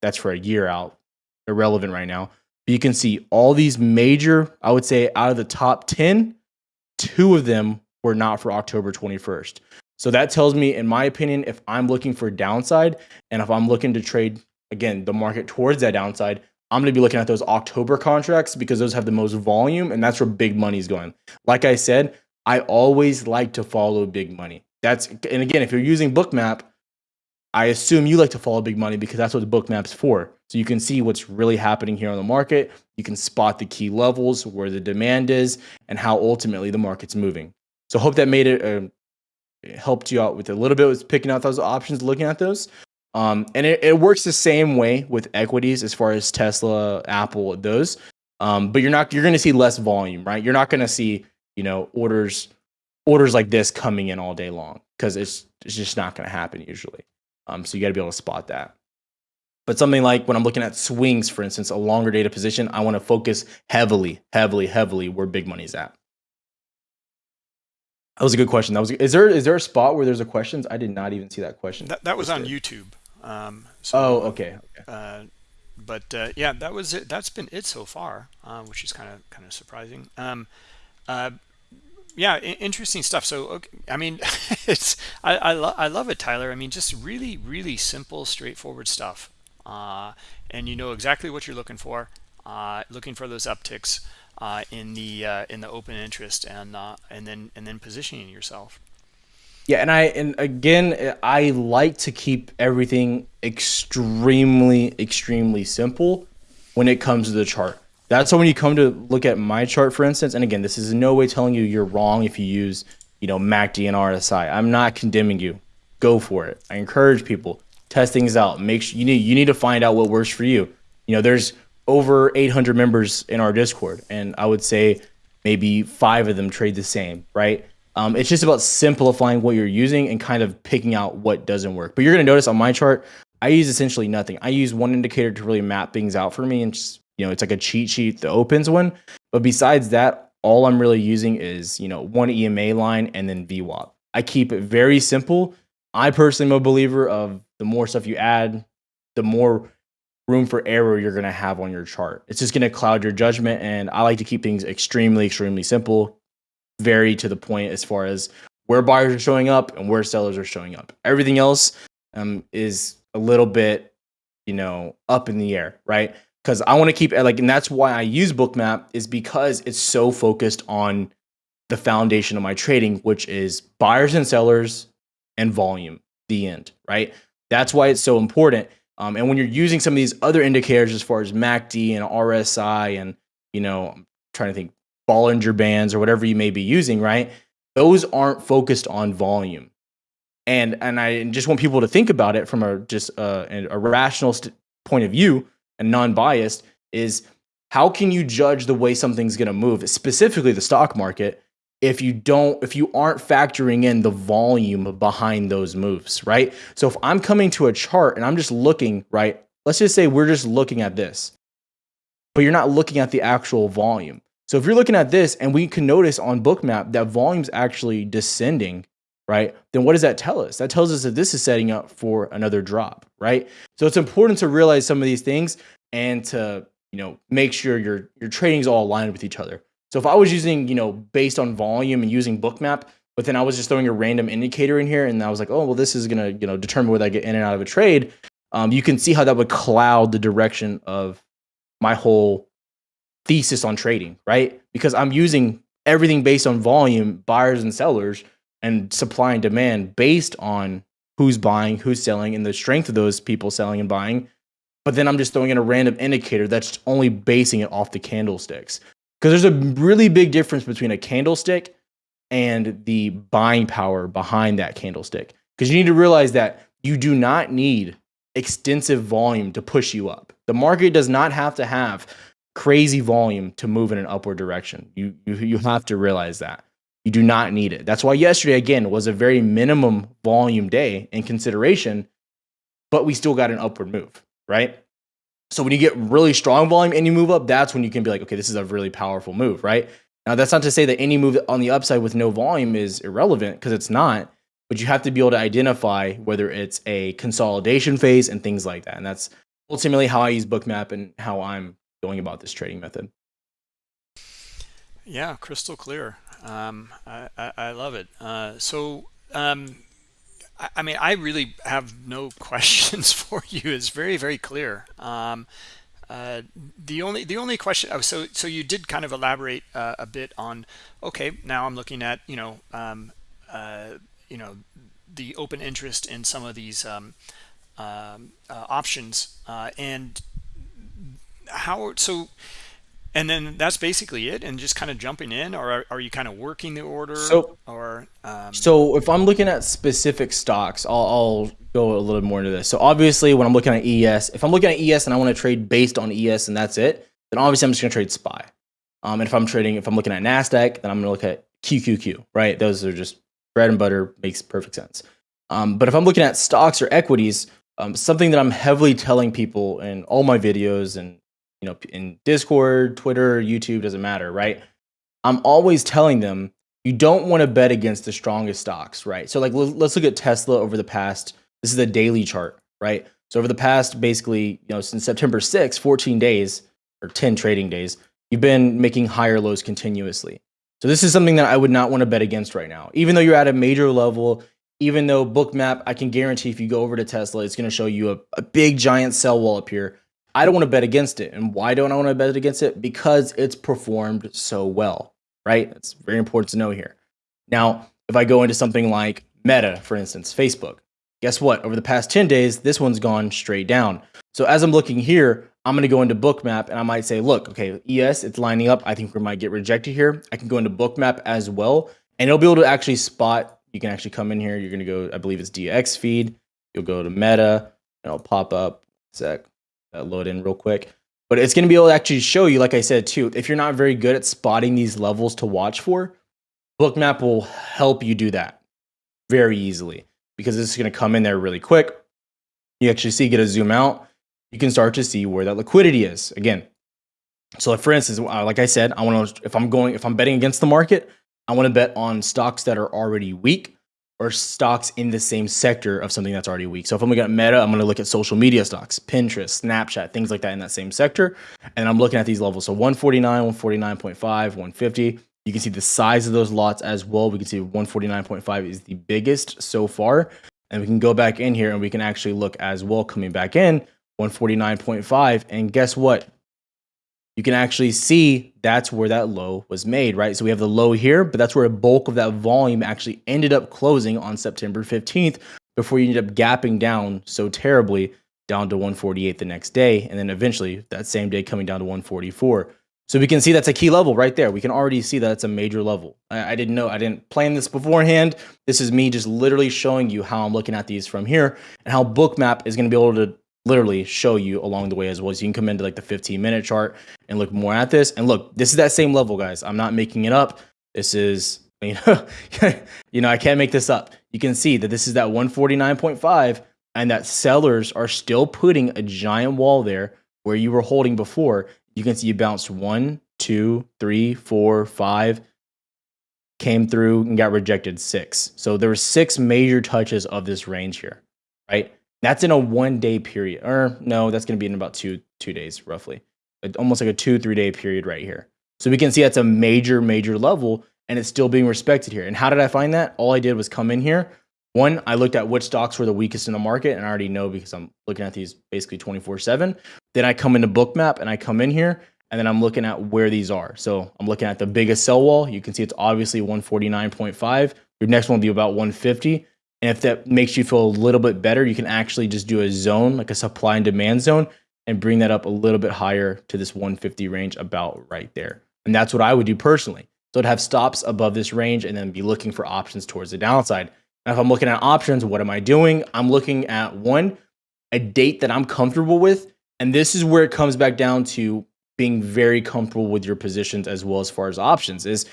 B: that's for a year out. Irrelevant right now. You can see all these major, I would say out of the top 10, two of them were not for October 21st. So that tells me, in my opinion, if I'm looking for downside and if I'm looking to trade again the market towards that downside, I'm going to be looking at those October contracts because those have the most volume and that's where big money is going. Like I said, I always like to follow big money. That's and again, if you're using Bookmap, I assume you like to follow big money because that's what Bookmap's for. So you can see what's really happening here on the market. You can spot the key levels, where the demand is, and how ultimately the market's moving. So hope that made it uh, helped you out with a little bit with picking out those options, looking at those. Um, and it, it, works the same way with equities as far as Tesla, Apple, those. Um, but you're not you're going to see less volume, right? You're not going to see you know orders orders like this coming in all day long because it's it's just not going to happen usually. Um, so you got to be able to spot that. But something like when I'm looking at swings, for instance, a longer data position, I want to focus heavily, heavily, heavily where big money's at. That was a good question. That was. Is there is there a spot where there's a questions? I did not even see that question.
A: That, that was on YouTube. Um, so,
B: oh, okay. okay.
A: Uh, but uh, yeah, that was it. That's been it so far, uh, which is kind of kind of surprising. Um, uh, yeah interesting stuff so okay, i mean it's i I, lo I, love it tyler i mean just really really simple straightforward stuff uh, and you know exactly what you're looking for, uh, looking for those upticks uh, in the uh, in the open interest, and and then and then positioning yourself.
B: Yeah, and I and again, I like to keep everything extremely, extremely simple when it comes to the chart. That's when you come to look at my chart, for instance, and again, this is in no way telling you you're wrong if you use, you know, MACD and RSI. I'm not condemning you. Go for it. I encourage people test things out. Make sure you need you need to find out what works for you. You know, there's over 800 members in our Discord, and I would say maybe five of them trade the same, right? Um, it's just about simplifying what you're using and kind of picking out what doesn't work. But you're going to notice on my chart, I use essentially nothing. I use one indicator to really map things out for me, and just, you know, it's like a cheat sheet, the opens one. But besides that, all I'm really using is you know one EMA line and then VWAP. I keep it very simple. I personally am a believer of the more stuff you add, the more room for error you're going to have on your chart. It's just going to cloud your judgment. And I like to keep things extremely, extremely simple, very to the point as far as where buyers are showing up and where sellers are showing up. Everything else um, is a little bit, you know, up in the air, right? Because I want to keep like, and that's why I use Bookmap is because it's so focused on the foundation of my trading, which is buyers and sellers and volume. The end, right? That's why it's so important um, and when you're using some of these other indicators as far as MACD and RSI and, you know, I'm trying to think Bollinger Bands or whatever you may be using, right? Those aren't focused on volume. And, and I just want people to think about it from a just uh, a, a rational point of view and non-biased is how can you judge the way something's going to move, specifically the stock market, if you don't if you aren't factoring in the volume behind those moves right? So if i'm coming to a chart and i'm just looking right let's just say we're just looking at this but you're not looking at the actual volume. So if you're looking at this and we can notice on bookmap that volume's actually descending right then what does that tell us? That tells us that this is setting up for another drop right? So it's important to realize some of these things and to you know make sure your your trading's all aligned with each other so if I was using, you know, based on volume and using bookmap, but then I was just throwing a random indicator in here and I was like, oh, well, this is going to, you know, determine whether I get in and out of a trade. Um, you can see how that would cloud the direction of my whole thesis on trading, right? Because I'm using everything based on volume, buyers and sellers, and supply and demand based on who's buying, who's selling, and the strength of those people selling and buying. But then I'm just throwing in a random indicator that's only basing it off the candlesticks. Because there's a really big difference between a candlestick and the buying power behind that candlestick. Because you need to realize that you do not need extensive volume to push you up. The market does not have to have crazy volume to move in an upward direction. You, you, you have to realize that. You do not need it. That's why yesterday, again, was a very minimum volume day in consideration, but we still got an upward move, right? So when you get really strong volume and you move up, that's when you can be like, okay, this is a really powerful move, right? Now, that's not to say that any move on the upside with no volume is irrelevant because it's not, but you have to be able to identify whether it's a consolidation phase and things like that. And that's ultimately how I use Bookmap and how I'm going about this trading method.
A: Yeah, crystal clear. Um, I, I, I, love it. Uh, so um, I mean, I really have no questions for you. It's very, very clear. Um, uh, the only the only question oh, so so you did kind of elaborate uh, a bit on okay now I'm looking at you know um, uh, you know the open interest in some of these um, um uh, options uh, and how so and then that's basically it? And just kind of jumping in? Or are, are you kind of working the order?
B: So,
A: or
B: um... so if i'm looking at specific stocks I'll, I'll, go a little more into this. So obviously when i'm looking at es if i'm looking at es and i want to trade based on es and that's it then obviously i'm just going to trade spy um, and if i'm trading if i'm looking at nasdaq then i'm going to look at qqq right? Those are just bread and butter makes perfect sense. Um, but if i'm looking at stocks or equities um, something that i'm heavily telling people in all my videos and you know, in Discord, Twitter, YouTube, doesn't matter, right? I'm always telling them you don't want to bet against the strongest stocks, right? So like let's look at Tesla over the past this is a daily chart, right? So over the past basically, you know, since September 6, 14 days or 10 trading days, you've been making higher lows continuously. So this is something that I would not want to bet against right now. Even though you're at a major level, even though bookmap i can guarantee if you go over to tesla it's going to show you a, a big giant sell wall up here i don't want to bet against it and why don't i want to bet against it because it's performed so well right it's very important to know here now if i go into something like meta for instance facebook guess what over the past 10 days this one's gone straight down so as i'm looking here i'm going to go into bookmap and i might say look okay es it's lining up i think we might get rejected here i can go into bookmap as well and it'll be able to actually spot you can actually come in here. You're going to go, I believe it's DX feed. You'll go to Meta, and it'll pop up. Sec, load in real quick. But it's going to be able to actually show you, like I said too, if you're not very good at spotting these levels to watch for, Bookmap will help you do that very easily because this is going to come in there really quick. You actually see, get a zoom out. You can start to see where that liquidity is. Again, so for instance, uh, like I said, I want to, if I'm going, if I'm betting against the market, I want to bet on stocks that are already weak or stocks in the same sector of something that's already weak. So if I'm looking at Meta, I'm going to look at social media stocks, Pinterest, Snapchat, things like that in that same sector. And I'm looking at these levels. So 149, 149.5, 150. You can see the size of those lots as well. We can see 149.5 is the biggest so far. And we can go back in here and we can actually look as well coming back in 149.5. And guess what? You can actually see that's where that low was made, right? So we have the low here, but that's where a bulk of that volume actually ended up closing on September 15th before you end up gapping down so terribly down to 148 the next day. And then eventually that same day coming down to 144. So we can see that's a key level right there. We can already see that it's a major level. I, I, didn't know, I didn't plan this beforehand. This is me just literally showing you how I'm looking at these from here and how Bookmap is going to be able to literally show you along the way as well. So you can come into like the 15 minute chart and look more at this. And look, this is that same level, guys. I'm not making it up. This is, you know, you know, I can't make this up. You can see that this is that 149.5 and that sellers are still putting a giant wall there where you were holding before. You can see you bounced one, two, three, four, five, came through and got rejected six. So there were six major touches of this range here, right? That's in a one day period. Or no, that's going to be in about two two days roughly. Almost like a two three day period right here. So we can see that's a major major level, and it's still being respected here. And how did I find that? All I did was come in here. One, I looked at which stocks were the weakest in the market, and I already know because I'm looking at these basically 24 7. Then I come into Bookmap and I come in here, and then I'm looking at where these are. So I'm looking at the biggest sell wall. You can see it's obviously 149.5. Your next one will be about 150. And if that makes you feel a little bit better, you can actually just do a zone, like a supply and demand zone, and bring that up a little bit higher to this 150 range about right there. And that's what I would do personally. So I'd have stops above this range and then be looking for options towards the downside. Now, if I'm looking at options, what am I doing? I'm looking at one, a date that I'm comfortable with. And this is where it comes back down to being very comfortable with your positions as well as far as options is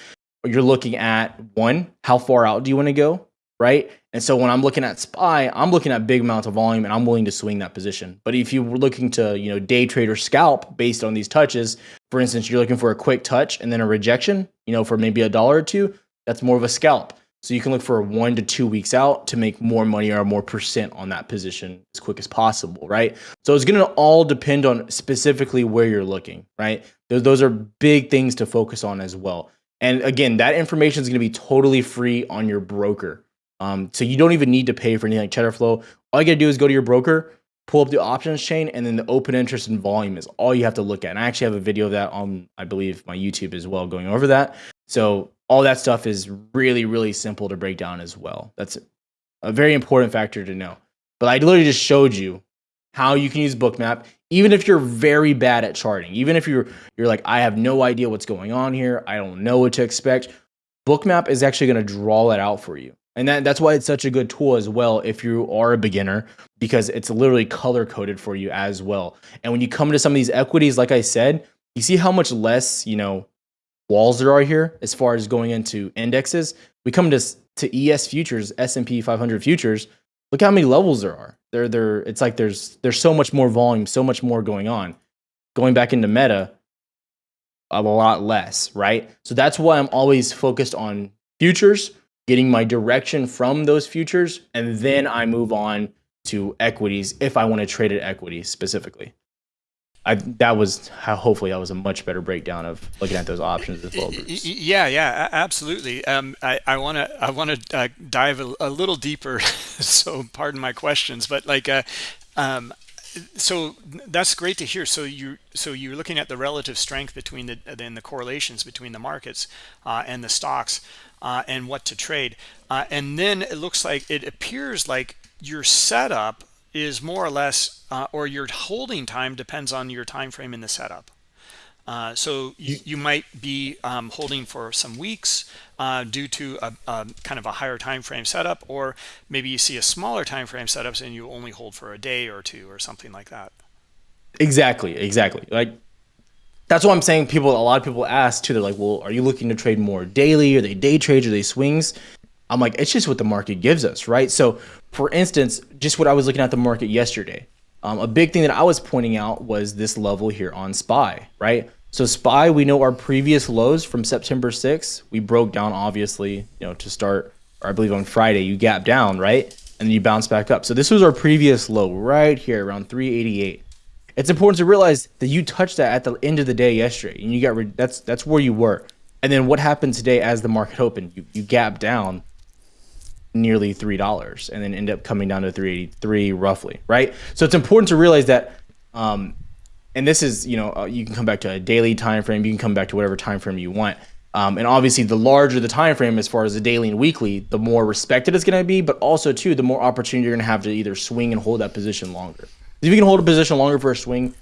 B: you're looking at one, how far out do you want to go? Right? And so when I'm looking at SPY, I'm looking at big amounts of volume and I'm willing to swing that position. But if you were looking to, you know, day trade or scalp based on these touches, for instance, you're looking for a quick touch and then a rejection, you know, for maybe a dollar or two, that's more of a scalp. So you can look for one to two weeks out to make more money or more percent on that position as quick as possible, right? So it's going to all depend on specifically where you're looking, right? Those, those are big things to focus on as well. And again, that information is going to be totally free on your broker. Um, so you don't even need to pay for anything like Cheddar Flow. All you gotta do is go to your broker, pull up the options chain, and then the open interest and volume is all you have to look at. And I actually have a video of that on, I believe, my YouTube as well, going over that. So all that stuff is really, really simple to break down as well. That's a very important factor to know. But I literally just showed you how you can use Bookmap, even if you're very bad at charting, even if you're you're like, I have no idea what's going on here, I don't know what to expect. Bookmap is actually going to draw that out for you. And that, that's why it's such a good tool as well if you are a beginner, because it's literally color coded for you as well. And when you come to some of these equities, like I said, you see how much less, you know, walls there are here as far as going into indexes. We come to, to ES futures, S&P 500 futures. Look how many levels there are. There, there. It's like there's there's so much more volume, so much more going on. Going back into Meta, a lot less, right? So that's why I'm always focused on futures getting my direction from those futures, and then I move on to equities if I want to trade at equities specifically. I that was how hopefully that was a much better breakdown of looking at those options as well. Bruce.
A: Yeah, yeah, absolutely. Um, I I want to I want to uh, dive a, a, little deeper. so pardon my questions, but like, uh, um, so that's great to hear. So you so you're looking at the relative strength between the then the correlations between the markets uh, and the stocks uh, and what to trade, uh, and then it looks like it appears like your setup is more or less, uh, or your holding time depends on your time frame in the setup. Uh, so you, you, might be um, holding for some weeks uh, due to a, a, kind of a higher time frame setup, or maybe you see a smaller time frame setups and you only hold for a day or two or something like that.
B: Exactly, exactly. Like that's what I'm saying. People, a lot of people ask too. They're like, "Well, are you looking to trade more daily? Are they day trades? Are they swings?" I'm like, it's just what the market gives us, right? So, for instance, just what I was looking at the market yesterday, um, a big thing that I was pointing out was this level here on SPY, right? So SPY, we know our previous lows from September 6th, we broke down obviously, you know, to start, or I believe on Friday, you gap down, right? And then you bounce back up. So this was our previous low right here around 388. It's important to realize that you touched that at the end of the day yesterday, and you got that's that's where you were. And then what happened today as the market opened? You you gap down nearly three dollars and then end up coming down to 383 roughly right so it's important to realize that um, and this is you know uh, you can come back to a daily time frame you can come back to whatever time frame you want um, and obviously the larger the time frame as far as the daily and weekly the more respected it's going to be but also too the more opportunity you're going to have to either swing and hold that position longer if you can hold a position longer for a swing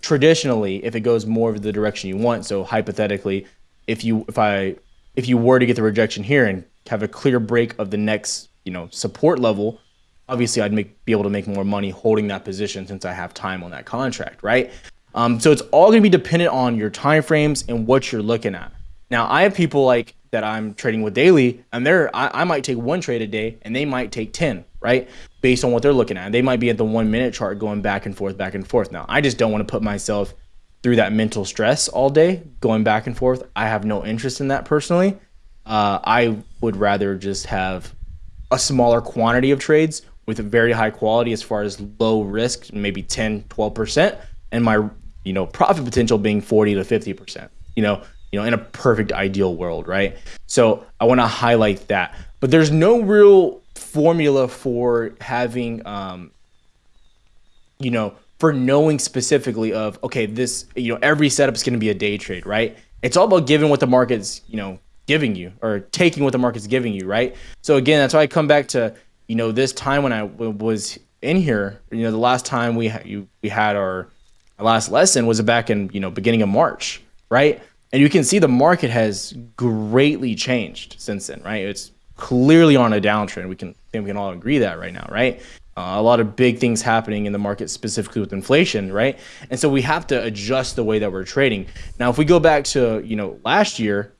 B: traditionally if it goes more of the direction you want so hypothetically if you if i if you were to get the rejection here and have a clear break of the next, you know, support level, obviously I'd make be able to make more money holding that position since I have time on that contract, right? Um, so it's all going to be dependent on your time frames and what you're looking at. Now I have people like that I'm trading with daily, and they're I, I might take one trade a day, and they might take ten, right? Based on what they're looking at, they might be at the one minute chart going back and forth, back and forth. Now I just don't want to put myself through that mental stress all day going back and forth. I have no interest in that personally. Uh, I would rather just have a smaller quantity of trades with a very high quality as far as low risk, maybe 10, 12%, and my you know profit potential being 40 to 50%. You know, you know, in a perfect ideal world, right? So I want to highlight that. But there's no real formula for having um, you know, for knowing specifically of okay, this, you know, every setup is going to be a day trade, right? It's all about giving what the market's, you know, giving you or taking what the market's giving you, right? So again, that's why I come back to you know this time when I was in here. You know, the last time we you, we had our last lesson was back in you know beginning of March, right? And you can see the market has greatly changed since then, right? It's clearly on a downtrend. We can think we can all agree that right now, right? Uh, a lot of big things happening in the market, specifically with inflation, right? And so we have to adjust the way that we're trading. Now, if we go back to you know last year,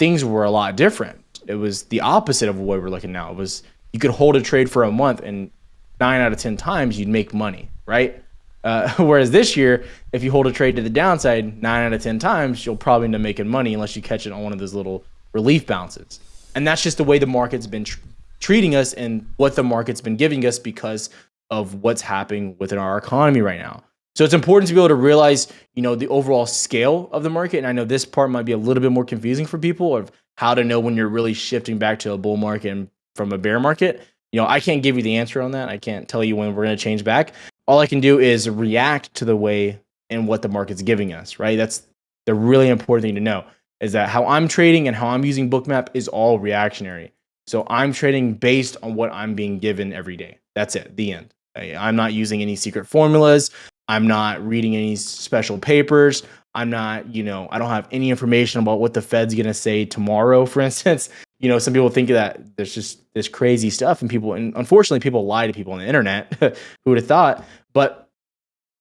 B: things were a lot different. It was the opposite of what we're looking now. It was you could hold a trade for a month and nine out of 10 times you'd make money, right? Uh, whereas this year, if you hold a trade to the downside nine out of 10 times, you'll probably end up making money unless you catch it on one of those little relief bounces. And that's just the way the market's been tr treating us and what the market's been giving us because of what's happening within our economy right now. So it's important to be able to realize, you know, the overall scale of the market. And I know this part might be a little bit more confusing for people of how to know when you're really shifting back to a bull market and from a bear market. You know, I can't give you the answer on that. I can't tell you when we're going to change back. All I can do is react to the way and what the market's giving us, right? That's the really important thing to know is that how I'm trading and how I'm using Bookmap is all reactionary. So I'm trading based on what I'm being given every day. That's it, the end. I'm not using any secret formulas. I'm not reading any special papers. I'm not, you know, I don't have any information about what the Fed's going to say tomorrow, for instance. You know, some people think that there's just this crazy stuff, and people, and unfortunately, people lie to people on the internet. Who would have thought? But,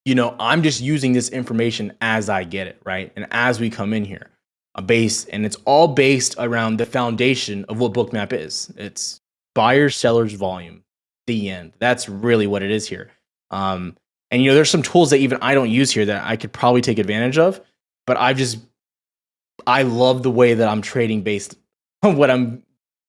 B: you know, I'm just using this information as I get it, right? And as we come in here, a base, and it's all based around the foundation of what Bookmap is. It's buyers, sellers, volume, the end. That's really what it is here. Um, and you know, there's some tools that even I don't use here that I could probably take advantage of, but I've just I love the way that I'm trading based on what I'm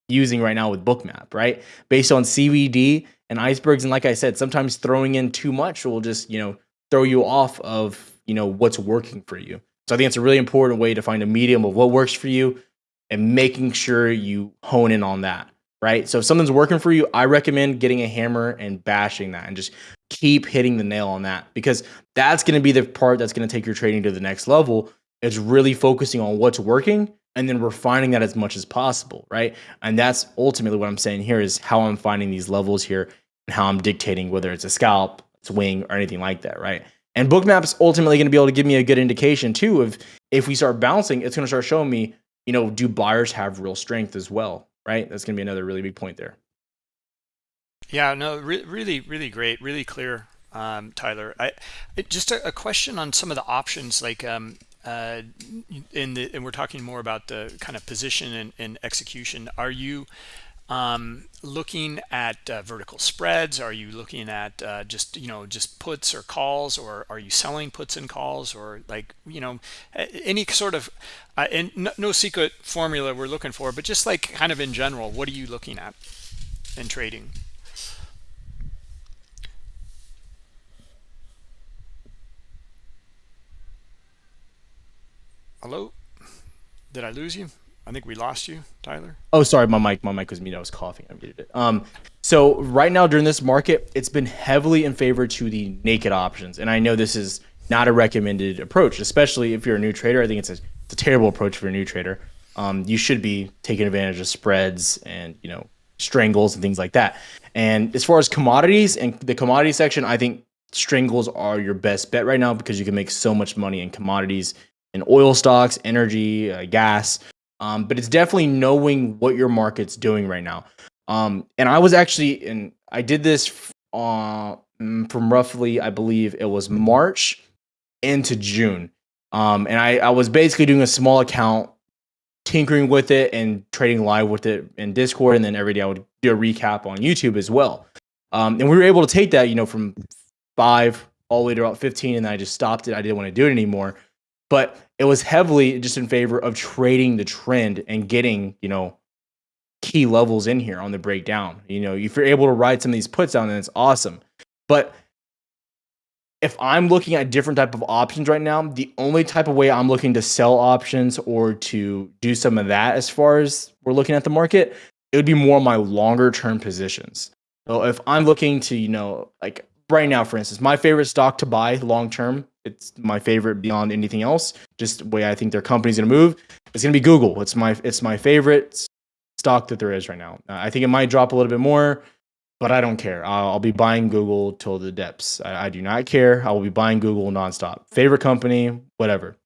B: using right now with Bookmap, right? Based on CVD and icebergs. And like I said, sometimes throwing in too much will just, you know, throw you off of you know what's working for you. So I think it's a really important way to find a medium of what works for you and making sure you hone in on that, right? So if something's working for you, I recommend getting a hammer and bashing that and just keep hitting the nail on that because that's going to be the part that's going to take your trading to the next level. It's really focusing on what's working and then refining that as much as possible, right? And that's ultimately what I'm saying here is how I'm finding these levels here and how I'm dictating whether it's a scalp, it's swing, or anything like that, right? And bookmap's ultimately going to be able to give me a good indication too of if we start bouncing, it's going to start showing me, you know, do buyers have real strength as well, right? That's going to be another really big point there.
A: Yeah, no, re really, really great, really clear, um, Tyler. I it, just a, a, question on some of the options, like um, uh, in the, and we're talking more about the kind of position and, and execution. Are you um, looking at uh, vertical spreads? Are you looking at uh, just, you know, just puts or calls, or are you selling puts and calls, or like, you know, any sort of, uh, and no, no secret formula we're looking for, but just like kind of in general, what are you looking at in trading? Hello? Did I lose you? I think we lost you, Tyler.
B: Oh, sorry, my mic, my mic was muted. I was coughing. I muted it. Um, so right now during this market, it's been heavily in favor to the naked options, and I know this is not a recommended approach, especially if you're a new trader. I think it's a, it's a terrible approach for a new trader. Um, you should be taking advantage of spreads and you know strangles and things like that. And as far as commodities and the commodity section, I think strangles are your best bet right now because you can make so much money in commodities in oil stocks, energy, uh, gas. Um, but it's definitely knowing what your market's doing right now. Um, and I was actually, and I did this uh, mm, from roughly, I believe it was March into June. Um, and I, I was basically doing a small account, tinkering with it and trading live with it in Discord. And then every day I would do a recap on YouTube as well. Um, and we were able to take that, you know, from five all the way to about 15. And I just stopped it. I didn't want to do it anymore but it was heavily just in favor of trading the trend and getting, you know, key levels in here on the breakdown. You know, if you're able to ride some of these puts down, then it's awesome. But if I'm looking at different type of options right now, the only type of way I'm looking to sell options or to do some of that as far as we're looking at the market, it would be more my longer term positions. So if I'm looking to, you know, like right now, for instance, my favorite stock to buy long term it's my favorite beyond anything else. Just the way I think their company's going to move. It's going to be Google. It's my it's my favorite stock that there is right now. Uh, I think it might drop a little bit more, but I don't care. I'll, I'll be buying Google till the depths. I, I do not care. I will be buying Google nonstop. Favorite company, whatever.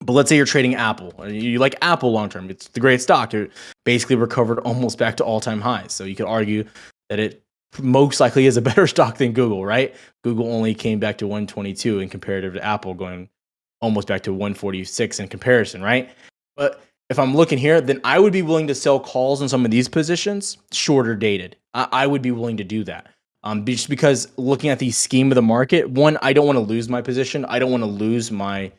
B: But let's say you're trading Apple. You like Apple long term. It's the great stock. It basically recovered almost back to all time highs. So you could argue that it most likely is a better stock than Google, right? Google only came back to 122 in comparative to Apple going almost back to 146 in comparison, right? But if I'm looking here, then I would be willing to sell calls in some of these positions, shorter dated. I, I would be willing to do that. Um, just because looking at the scheme of the market, one, I don't want to lose my position. I don't want to lose my,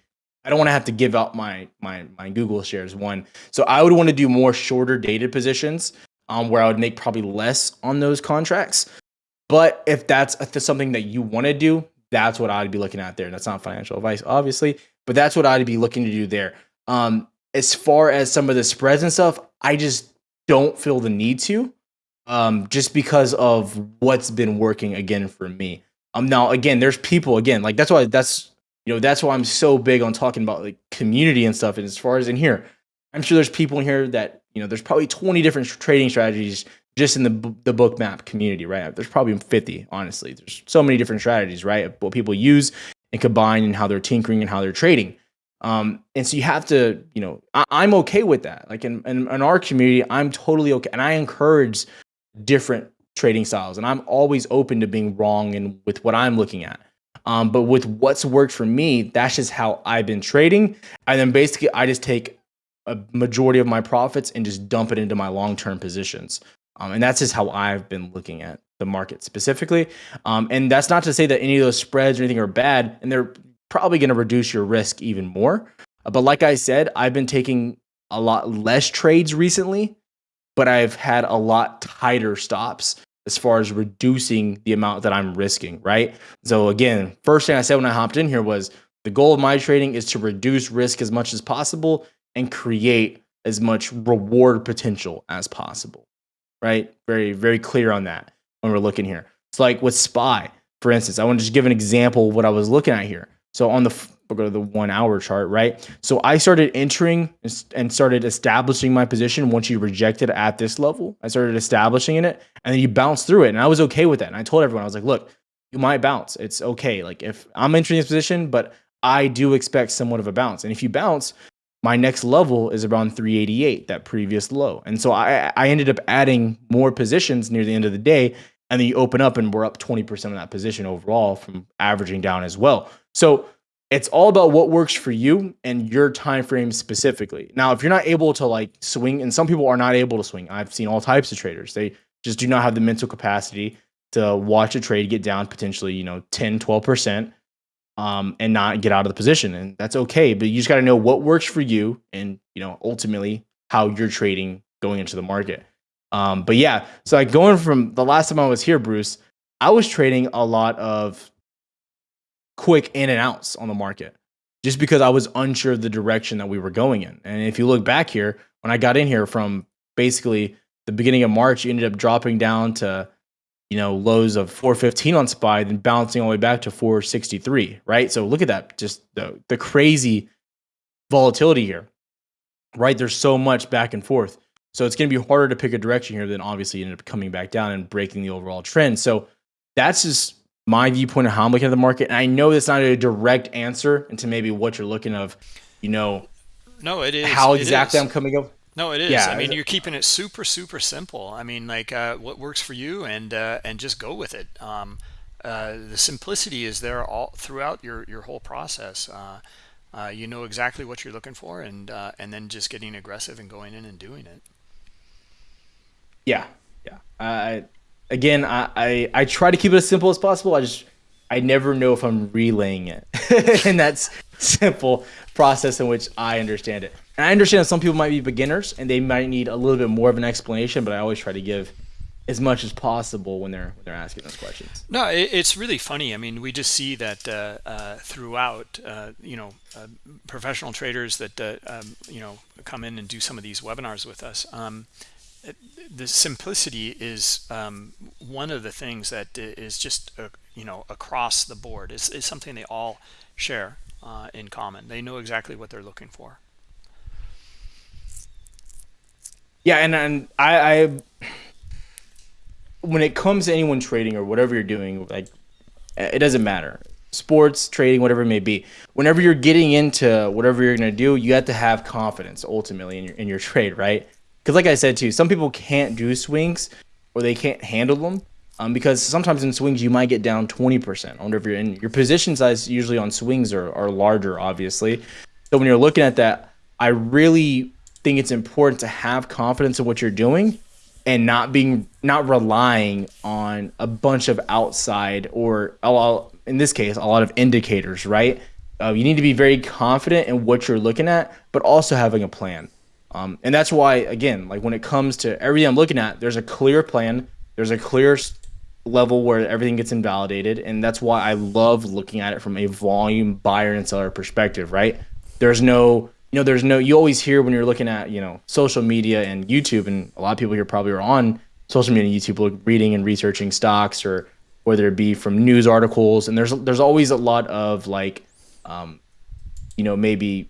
B: I don't want to have to give out my my my Google shares. One, so I would want to do more shorter dated positions um, where I would make probably less on those contracts. But if that's something that you want to do, that's what I'd be looking at there. That's not financial advice, obviously, but that's what I'd be looking to do there. Um, as far as some of the spreads and stuff, I just don't feel the need to, um, just because of what's been working again for me. Um, now again, there's people again, like that's why that's you know that's why I'm so big on talking about like community and stuff. And as far as in here, I'm sure there's people in here that you know, there's probably 20 different trading strategies just in the the Bookmap community, right? There's probably 50, honestly. There's so many different strategies, right? What people use and combine and how they're tinkering and how they're trading. Um, and so you have to, you know, I, am okay with that. Like in, in, in our community, I'm totally okay. And I encourage different trading styles. And I'm always open to being wrong and with what I'm looking at. Um, but with what's worked for me, that's just how I've been trading. And then basically I just take a majority of my profits and just dump it into my long-term positions. Um, and that's just how I've been looking at the market specifically. Um, and that's not to say that any of those spreads or anything are bad, and they're probably going to reduce your risk even more. Uh, but like I said, I've been taking a lot less trades recently, but I've had a lot tighter stops as far as reducing the amount that I'm risking, right? So again, first thing I said when I hopped in here was the goal of my trading is to reduce risk as much as possible and create as much reward potential as possible, right? Very, very clear on that when we're looking here. It's like with SPY, for instance, I want to just give an example of what I was looking at here. So on the we'll go to the one hour chart, right? So I started entering and started establishing my position once you rejected at this level. I started establishing in it and then you bounce through it. And I was okay with that. And I told everyone, I was like, look, you might bounce. It's okay. Like if I'm entering this position, but I do expect somewhat of a bounce. And if you bounce, my next level is around 388, that previous low. And so I, I ended up adding more positions near the end of the day. And then you open up and we're up 20% of that position overall from averaging down as well. So it's all about what works for you and your time frame specifically. Now, if you're not able to like swing, and some people are not able to swing, I've seen all types of traders. They just do not have the mental capacity to watch a trade get down potentially, you know, 10, 12%, um, and not get out of the position. And that's okay. But you just got to know what works for you and, you know, ultimately how you're trading going into the market. Um, but yeah, so like going from the last time I was here, Bruce, I was trading a lot of quick in and outs on the market just because I was unsure of the direction that we were going in. And if you look back here, when I got in here from basically the beginning of March, you ended up dropping down to, you know, lows of 415 on SPY, then bouncing all the way back to 463, right? So look at that, just the, the crazy volatility here, right? There's so much back and forth. So it's going to be harder to pick a direction here than obviously ended up coming back down and breaking the overall trend. So that's just my viewpoint of how I'm looking at the market. And I know that's not a direct answer into maybe what you're looking of, you know.
A: No, it is.
B: How exactly I'm coming up.
A: No, it is. Yeah, I mean, you're keeping it super, super simple. I mean, like uh, what works for you, and uh, and just go with it. Um, uh, the simplicity is there all throughout your your whole process. Uh, uh, you know exactly what you're looking for, and uh, and then just getting aggressive and going in and doing it.
B: Yeah, yeah. I again, I, I, I try to keep it as simple as possible. I just I never know if I'm relaying it, and that's simple process in which I understand it. And I understand that some people might be beginners and they might need a little bit more of an explanation, but I always try to give as much as possible when they're when they're asking those questions.
A: No, it, it's really funny. I mean, we just see that uh, uh, throughout, uh, you know, uh, professional traders that uh, um, you know come in and do some of these webinars with us. Um, the simplicity is um, one of the things that is just uh, you know across the board is, is something they all share uh, in common. They know exactly what they're looking for.
B: Yeah and, and I, I when it comes to anyone trading or whatever you're doing like it doesn't matter. Sports trading whatever it may be whenever you're getting into whatever you're going to do you have to have confidence ultimately in your in your trade right? Because like I said too, some people can't do swings or they can't handle them um, because sometimes in swings you might get down 20%. I wonder if you're in your position size usually on swings are, are larger, obviously. So when you're looking at that, I really think it's important to have confidence in what you're doing and not being not relying on a bunch of outside or lot, in this case a lot of indicators right uh, you need to be very confident in what you're looking at but also having a plan um, and that's why, again, like when it comes to everything I'm looking at, there's a clear plan, there's a clear level where everything gets invalidated. And that's why I love looking at it from a volume buyer and seller perspective, right? There's no, you know, there's no, you always hear when you're looking at, you know, social media and YouTube, and a lot of people here probably are on social media and YouTube reading and researching stocks or whether it be from news articles. And there's, there's always a lot of like, um, you know, maybe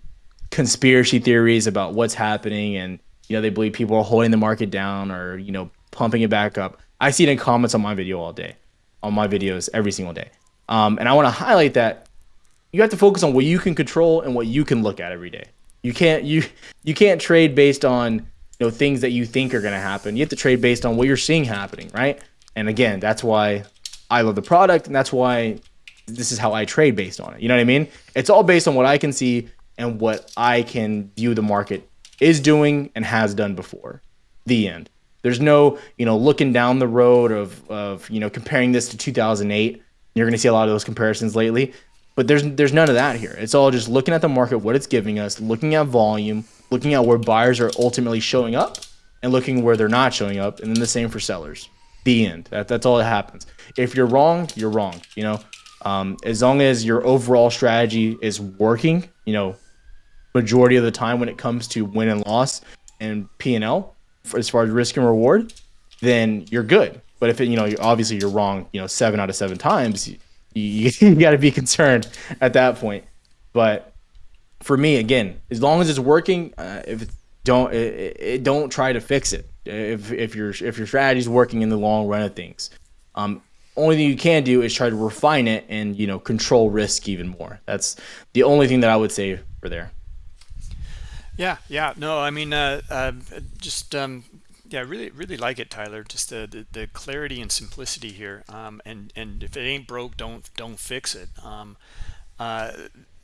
B: conspiracy theories about what's happening and you know they believe people are holding the market down or you know pumping it back up i see it in comments on my video all day on my videos every single day. Um, and i want to highlight that you have to focus on what you can control and what you can look at every day. You can't you you can't trade based on you know things that you think are going to happen. You have to trade based on what you're seeing happening right? And again that's why i love the product and that's why this is how i trade based on it. You know what i mean? It's all based on what i can see and what I can view the market is doing and has done before. The end. There's no, you know, looking down the road of, of you know, comparing this to 2008. You're going to see a lot of those comparisons lately, but there's there's none of that here. It's all just looking at the market, what it's giving us, looking at volume, looking at where buyers are ultimately showing up, and looking where they're not showing up, and then the same for sellers. The end. That, that's all that happens. If you're wrong, you're wrong. You know, um, as long as your overall strategy is working, you know, majority of the time when it comes to win and loss and P and L, as far as risk and reward, then you're good. But if it, you know, obviously you're wrong, you know, seven out of seven times, you, you, you got to be concerned at that point. But for me, again, as long as it's working, uh, if it don't it, it, don't try to fix it. If if your if your strategy is working in the long run of things, um, only thing you can do is try to refine it and you know control risk even more. That's the only thing that I would say for there.
A: Yeah, yeah, no, I mean, uh, uh, just um, yeah, really, really like it, Tyler. Just the the, the clarity and simplicity here, um, and and if it ain't broke, don't don't fix it. Um, uh,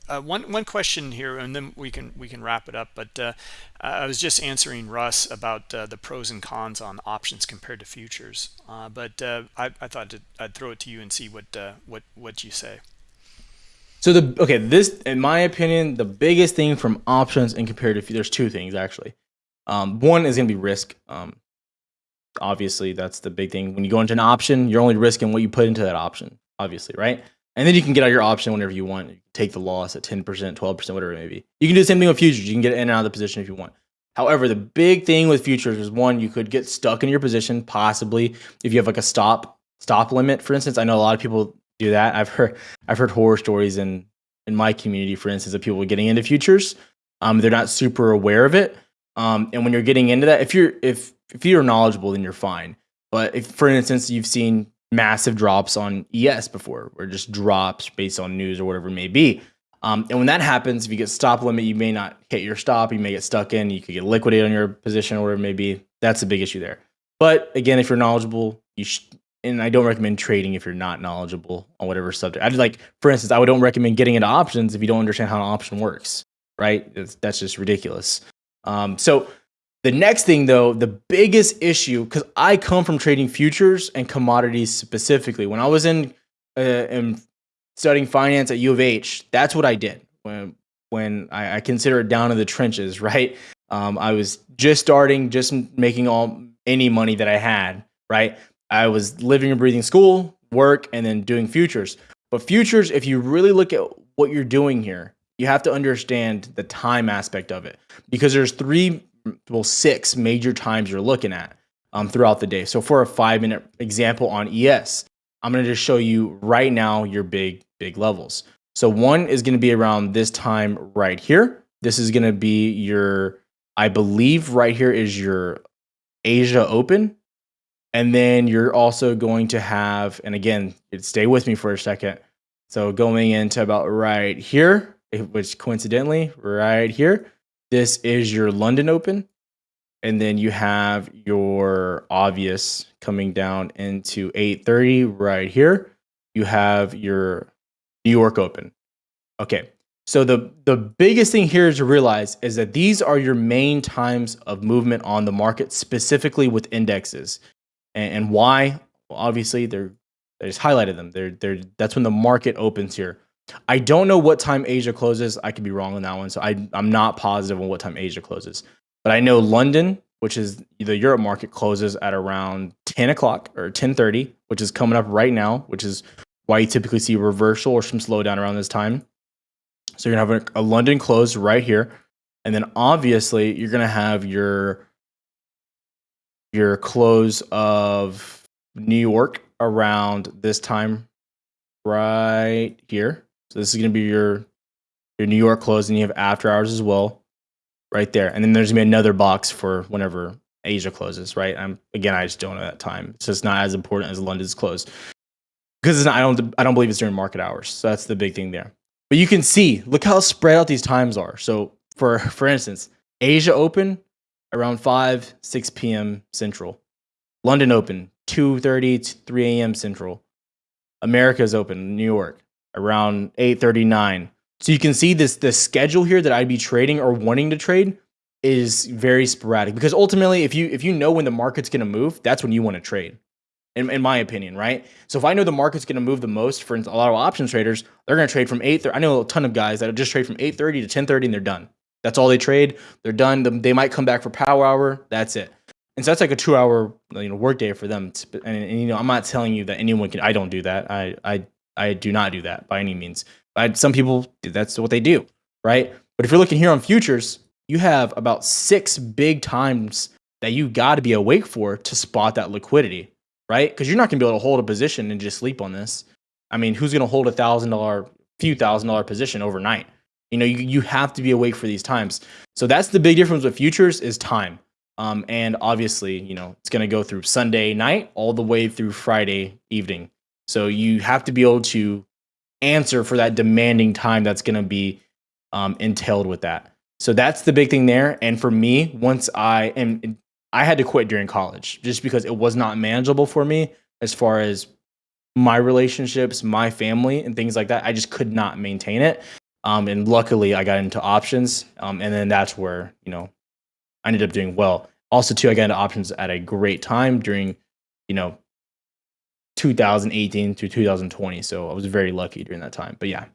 A: uh, one one question here, and then we can we can wrap it up. But uh, I was just answering Russ about uh, the pros and cons on options compared to futures. Uh, but uh, I, I thought to, I'd throw it to you and see what uh, what what you say.
B: So the okay, this in my opinion, the biggest thing from options and compared to there's two things actually. Um, one is going to be risk. Um, obviously, that's the big thing. When you go into an option, you're only risking what you put into that option. Obviously, right? And then you can get out your option whenever you want. You take the loss at 10%, 12%, whatever it may be. You can do the same thing with futures. You can get in and out of the position if you want. However, the big thing with futures is one, you could get stuck in your position, possibly if you have like a stop stop limit, for instance. I know a lot of people do that. I've heard I've heard horror stories in in my community, for instance, of people getting into futures. Um, they're not super aware of it. Um, and when you're getting into that, if you're if if you're knowledgeable, then you're fine. But if, for instance, you've seen massive drops on ES before, or just drops based on news or whatever it may be. Um, and when that happens, if you get stop limit, you may not hit your stop. You may get stuck in. You could get liquidated on your position or whatever it may be. That's a big issue there. But again, if you're knowledgeable, you should, and I don't recommend trading if you're not knowledgeable on whatever subject. I like, for instance, I would don't recommend getting into options if you don't understand how an option works. Right? It's, that's just ridiculous. Um, so the next thing, though, the biggest issue, because I come from trading futures and commodities specifically. When I was in, uh, in studying finance at U of H, that's what I did when when I, I consider it down in the trenches. Right, um, I was just starting, just making all any money that I had. Right, I was living and breathing school, work, and then doing futures. But futures, if you really look at what you're doing here, you have to understand the time aspect of it because there's three well six major times you're looking at um, throughout the day. So for a five minute example on ES, I'm going to just show you right now your big big levels. So one is going to be around this time right here. This is going to be your, I believe right here is your Asia Open. And then you're also going to have, and again, stay with me for a second. So going into about right here, which coincidentally, right here, this is your London Open. And then you have your obvious coming down into 830 right here. You have your New York Open. Okay. So the the biggest thing here to realize is that these are your main times of movement on the market, specifically with indexes. And, and why? Well, obviously, they're I just highlighted them. They're they're that's when the market opens here. I don't know what time Asia closes. I could be wrong on that one. So I, I'm not positive on what time Asia closes. But I know London, which is the Europe market, closes at around 10 o'clock or 10.30, which is coming up right now, which is why you typically see reversal or some slowdown around this time. So you're to have a, a London close right here. And then obviously you're to have your your close of New York around this time right here. So this is going to be your your New York close, and you have after hours as well, right there. And then there's going to be another box for whenever Asia closes, right? I'm again, I just don't know that time. So It's not as important as London's close because I don't I don't believe it's during market hours. So that's the big thing there. But you can see, look how spread out these times are. So for for instance, Asia Open around 5 6 p.m. Central, London Open 2:30 to 3 a.m. Central, America's Open New York around 8:39. So you can see this the schedule here that I'd be trading or wanting to trade is very sporadic because ultimately if you if you know when the market's going to move, that's when you want to trade. In, in my opinion, right? So if I know the market's going to move the most, for a lot of options traders, they're going to trade from 8 I know a ton of guys that just trade from 8:30 to 10:30 and they're done. That's all they trade. They're done. They might come back for power hour. That's it. and so that's like a two hour you know work day for them. To, and, and, you know, I'm not telling you that anyone can. I don't do that. I I I do not do that by any means. I, some people that's what they do, right? But if you're looking here on futures, you have about six big times that you got to be awake for to spot that liquidity, right? Because you're not going to be able to hold a position and just sleep on this. I mean, who's going to hold a thousand dollar, few thousand dollar position overnight? You know, you, you have to be awake for these times. So that's the big difference with futures is time. Um, and obviously, you know, it's going to go through Sunday night all the way through Friday evening. So you have to be able to answer for that demanding time that's going to be um, entailed with that. So that's the big thing there. And for me, once I and I had to quit during college just because it was not manageable for me as far as my relationships, my family, and things like that. I just could not maintain it. Um, and luckily, I got into options, um, and then that's where you know I ended up doing well. Also, too, I got into options at a great time during you know 2018 to 2020. So I was very lucky during that time. But yeah,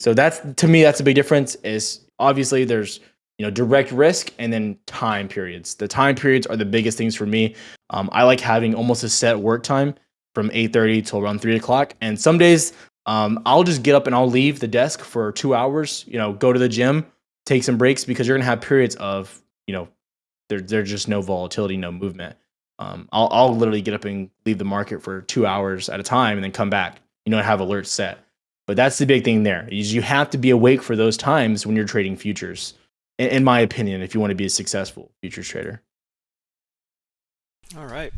B: so that's to me that's a big difference. Is obviously there's you know direct risk and then time periods. The time periods are the biggest things for me. Um, I like having almost a set work time from 8:30 till around three o'clock, and some days um, I'll just get up and I'll leave the desk for two hours, you know, go to the gym, take some breaks because you're going to have periods of, you know, there, there's just no volatility, no movement. Um, I'll, I'll literally get up and leave the market for two hours at a time and then come back, you know, and have alerts set. But that's the big thing there is you have to be awake for those times when you're trading futures, in, in my opinion, if you want to be a successful futures trader.
A: All right.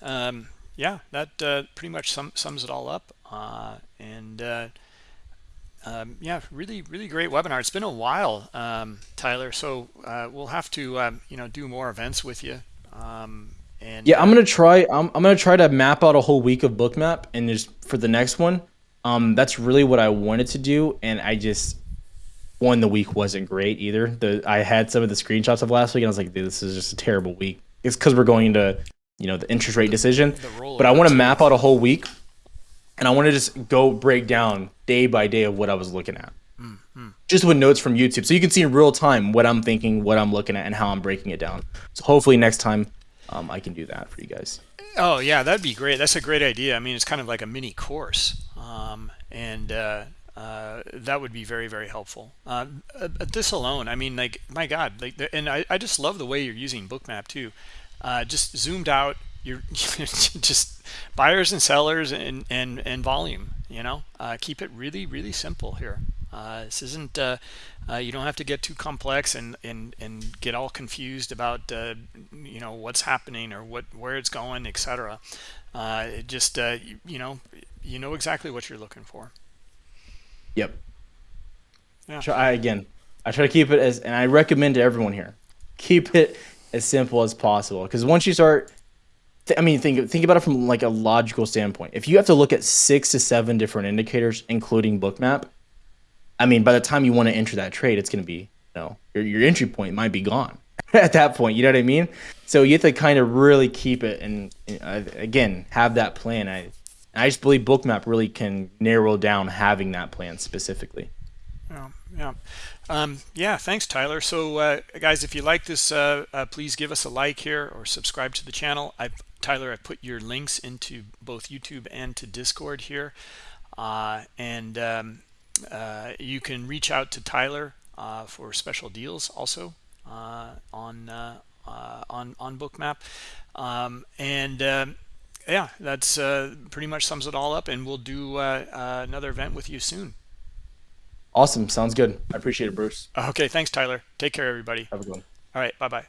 A: Um, yeah, that uh, pretty much sum, sums it all up. Uh, and uh, um, yeah, really, really great webinar. It's been a while, um, Tyler. So uh, we'll have to, um, you know, do more events with you. Um, and
B: yeah, I'm gonna try. I'm, I'm gonna try to map out a whole week of bookmap, and just for the next one, um, that's really what I wanted to do, and I just one the week wasn't great either. The I had some of the screenshots of last week, and I was like, this is just a terrible week. It's because we're going into you know the interest rate decision, but I want to map out a whole week and I want to just go break down day by day of what I was looking at. Just with notes from YouTube. So you can see in real time what I'm thinking, what I'm looking at, and how I'm breaking it down. So hopefully next time um, I can do that for you guys.
A: Oh, yeah, that'd be great. That's a great idea. I mean, it's kind of like a mini course. Um, and uh, uh, that would be very, very helpful. Uh, uh this alone, I mean, like, my God. like, And I, I just love the way you're using Bookmap, too. Uh, just zoomed out you're just buyers and sellers and and and volume you know? Uh, keep it really really simple here. Uh, this isn't uh, uh you don't have to get too complex and and and get all confused about uh, you know what's happening or what where it's going etc uh, it just you, you, know you know exactly what you're looking for.
B: Yep. Yeah. Try again i try to keep it as and i recommend to everyone here keep it as simple as possible. Because once you start I mean, think think about it from like a logical standpoint. If you have to look at six to seven different indicators, including Bookmap, I mean, by the time you want to enter that trade, it's going to be, you know, your, your entry point might be gone at that point. You know what I mean? So you have to kind of really keep it and uh, again have that plan. I I just believe Bookmap really can narrow down having that plan specifically.
A: Yeah, yeah. Um, yeah, thanks, Tyler. So, uh, guys, if you like this, uh, uh, please give us a like here or subscribe to the channel. I, Tyler, I put your links into both YouTube and to Discord here. Uh, and um, uh, you can reach out to Tyler uh, for special deals also on on on Bookmap. Um, and um, yeah, that's pretty much sums it all up. And we'll do another event with you soon.
B: Awesome. Sounds good. I appreciate it, Bruce.
A: Okay. Thanks, Tyler. Take care, everybody.
B: Have a good one.
A: All right. Bye-bye.